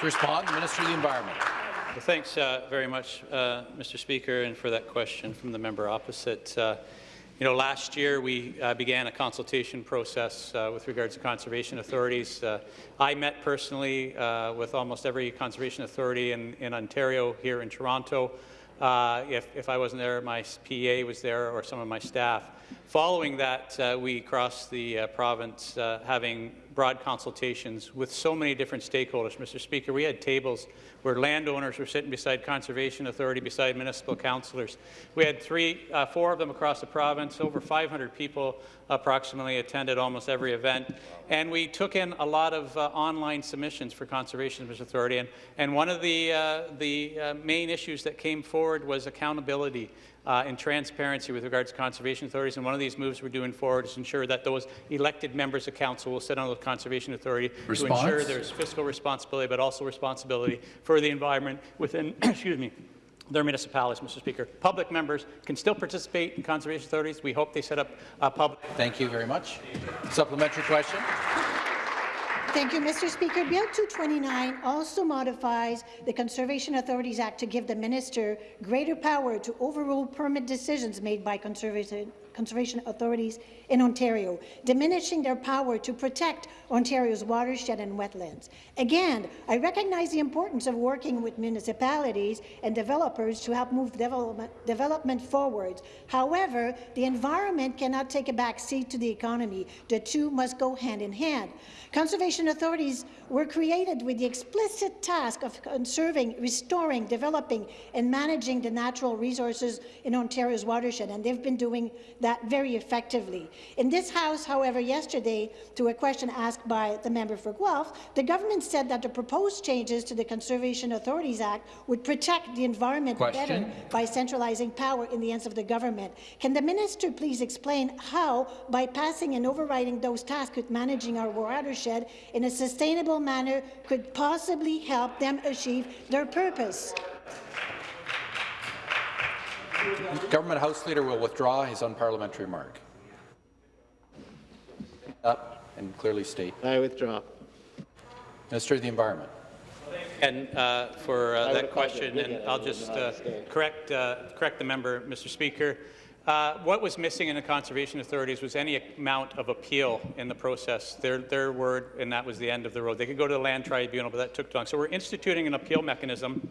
To respond, the Minister of the Environment. Well, thanks uh, very much, uh, Mr. Speaker, and for that question from the member opposite. Uh, you know, last year we uh, began a consultation process uh, with regards to conservation authorities. Uh, I met personally with almost every conservation authority in, in Ontario here in Toronto. if, if I wasn't there, my PA was there or some of my staff. Following that, we crossed the province having broad consultations with so many different stakeholders. Mr. Speaker, we had tables where landowners were sitting beside Conservation Authority, beside municipal councillors. We had three, uh, four of them across the province. Over 500 people approximately attended almost every event. And we took in a lot of uh, online submissions for Conservation Authority. And, and one of the, uh, the uh, main issues that came forward was accountability uh, and transparency with regards to conservation authorities. And one of these moves we're doing forward is ensure that those elected members of council will sit on the conservation authority Response? to ensure there's fiscal responsibility, but also responsibility for the environment within, excuse me, their municipalities, Mr. Speaker. Public members can still participate in conservation authorities. We hope they set up a public. Thank you very much. Supplementary question. Thank you, Mr. Speaker. Bill 229 also modifies the Conservation Authorities Act to give the minister greater power to overrule permit decisions made by conservation conservation authorities in Ontario, diminishing their power to protect Ontario's watershed and wetlands. Again, I recognize the importance of working with municipalities and developers to help move development, development forward. However, the environment cannot take a back seat to the economy. The two must go hand in hand. Conservation authorities were created with the explicit task of conserving, restoring, developing, and managing the natural resources in Ontario's watershed, and they've been doing that very effectively. In this House, however, yesterday, to a question asked by the member for Guelph, the government said that the proposed changes to the Conservation Authorities Act would protect the environment question. better by centralizing power in the hands of the government. Can the minister please explain how, by passing and overriding those tasks with managing our watershed in a sustainable manner, could possibly help them achieve their purpose? Government House Leader will withdraw his unparliamentary remark. Up and clearly state. I withdraw. Minister of the Environment. And uh, for uh, that question, and I'll just uh, correct uh, correct the member, Mr. Speaker. Uh, what was missing in the conservation authorities was any amount of appeal in the process. Their, their word, and that was the end of the road. They could go to the land tribunal, but that took too long. So we're instituting an appeal mechanism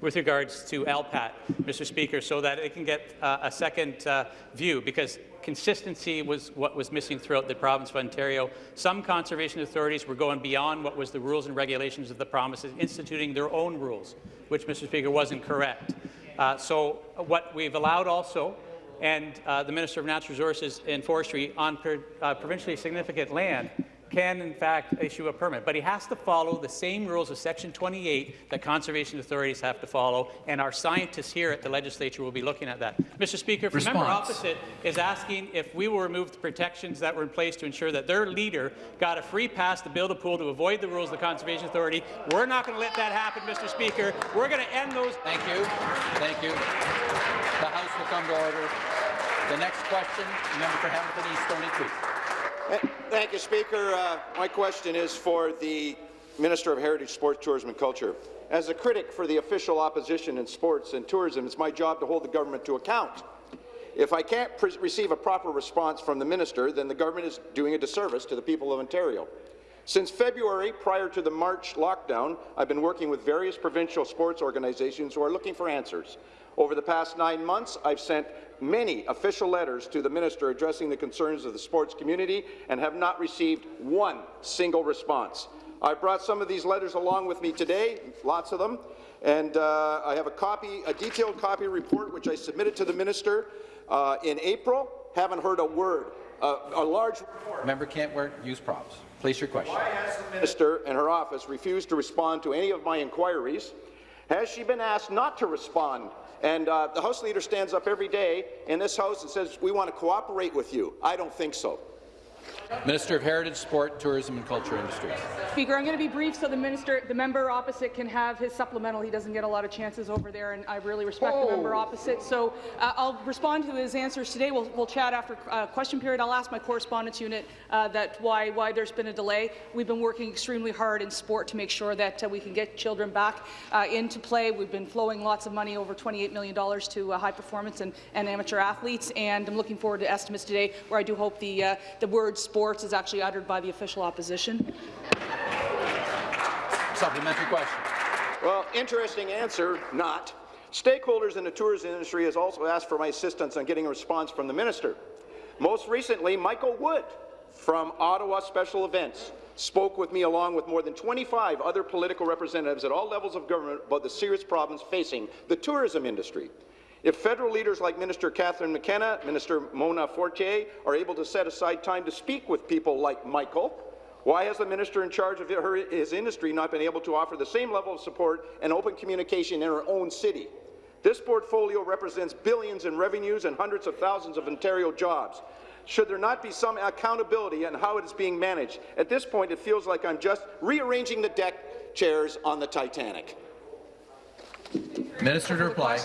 with regards to LPAT, Mr. Speaker, so that it can get uh, a second uh, view, because consistency was what was missing throughout the province of Ontario. Some conservation authorities were going beyond what was the rules and regulations of the provinces, instituting their own rules, which, Mr. Speaker, wasn't correct. Uh, so what we've allowed also and uh, the Minister of Natural Resources and Forestry on per, uh, provincially significant land can, in fact, issue a permit. But he has to follow the same rules of Section 28 that conservation authorities have to follow, and our scientists here at the legislature will be looking at that. Mr. Speaker, if the member opposite is asking if we will remove the protections that were in place to ensure that their leader got a free pass to build a pool to avoid the rules of the Conservation Authority, we're not going to let that happen, Mr. Speaker. We're going to end those. Thank you. Thank you. The House will come to order. The next question, member for Hamilton East, Stoney Creek. Thank you, Speaker. Uh, my question is for the Minister of Heritage, Sports, Tourism and Culture. As a critic for the official opposition in sports and tourism, it's my job to hold the government to account. If I can't receive a proper response from the minister, then the government is doing a disservice to the people of Ontario. Since February, prior to the March lockdown, I've been working with various provincial sports organizations who are looking for answers. Over the past nine months, I've sent many official letters to the minister addressing the concerns of the sports community and have not received one single response. I brought some of these letters along with me today, lots of them, and uh, I have a copy, a detailed copy report which I submitted to the minister uh, in April. Haven't heard a word. Uh, a large report. Member can't wear, use props. Place your question. Why has the minister and her office refused to respond to any of my inquiries? Has she been asked not to respond? And uh, the House Leader stands up every day in this House and says, we want to cooperate with you. I don't think so. Minister of Heritage, Sport, Tourism and Culture Industries. Speaker, I'm going to be brief so the minister, the member opposite can have his supplemental. He doesn't get a lot of chances over there, and I really respect oh. the member oh. opposite. So uh, I'll respond to his answers today. We'll, we'll chat after uh, question period. I'll ask my correspondence unit uh, that why why there's been a delay. We've been working extremely hard in sport to make sure that uh, we can get children back uh, into play. We've been flowing lots of money, over $28 million, to uh, high performance and, and amateur athletes, and I'm looking forward to estimates today, where I do hope the the word sports is actually uttered by the official opposition. Supplementary question. Well, interesting answer, not. Stakeholders in the tourism industry has also asked for my assistance on getting a response from the minister. Most recently, Michael Wood from Ottawa Special Events spoke with me along with more than 25 other political representatives at all levels of government about the serious problems facing the tourism industry. If federal leaders like Minister Catherine McKenna, Minister Mona Fortier are able to set aside time to speak with people like Michael, why has the minister in charge of her, his industry not been able to offer the same level of support and open communication in her own city? This portfolio represents billions in revenues and hundreds of thousands of Ontario jobs. Should there not be some accountability in how it is being managed? At this point, it feels like I'm just rearranging the deck chairs on the Titanic. Minister to reply.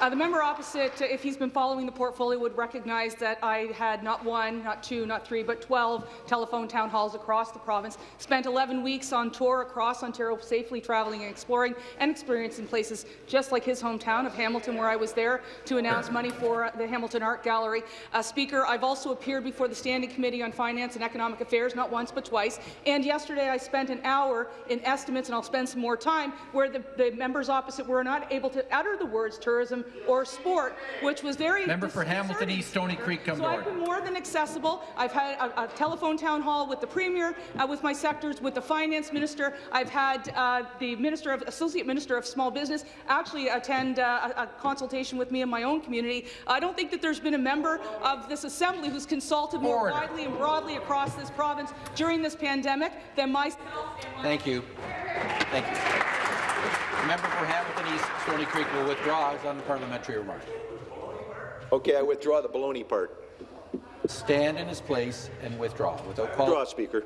Uh, the member opposite, uh, if he's been following the portfolio, would recognize that I had not one, not two, not three, but 12 telephone town halls across the province. Spent 11 weeks on tour across Ontario, safely travelling and exploring and experiencing places just like his hometown of Hamilton, where I was there to announce money for uh, the Hamilton Art Gallery. Uh, Speaker, I've also appeared before the Standing Committee on Finance and Economic Affairs, not once but twice. And yesterday I spent an hour in estimates, and I'll spend some more time, where the, the members opposite were not able to utter the words tourism or sport, which was very Member for Hamilton East, Stoney Creek, come so I've been more than accessible. I've had a, a telephone town hall with the Premier, uh, with my sectors, with the Finance Minister. I've had uh, the Minister of Associate Minister of Small Business actually attend uh, a, a, consultation with me in my own community. I don't think that there's been a member of this Assembly who's consulted more Order. widely and broadly across this province during this pandemic than myself. Thank you. Thank you. The member for Hamilton East, Stoney Creek will withdraw his unparliamentary remark. Okay, I withdraw the baloney part. Stand in his place and withdraw without calling. Withdraw, Speaker.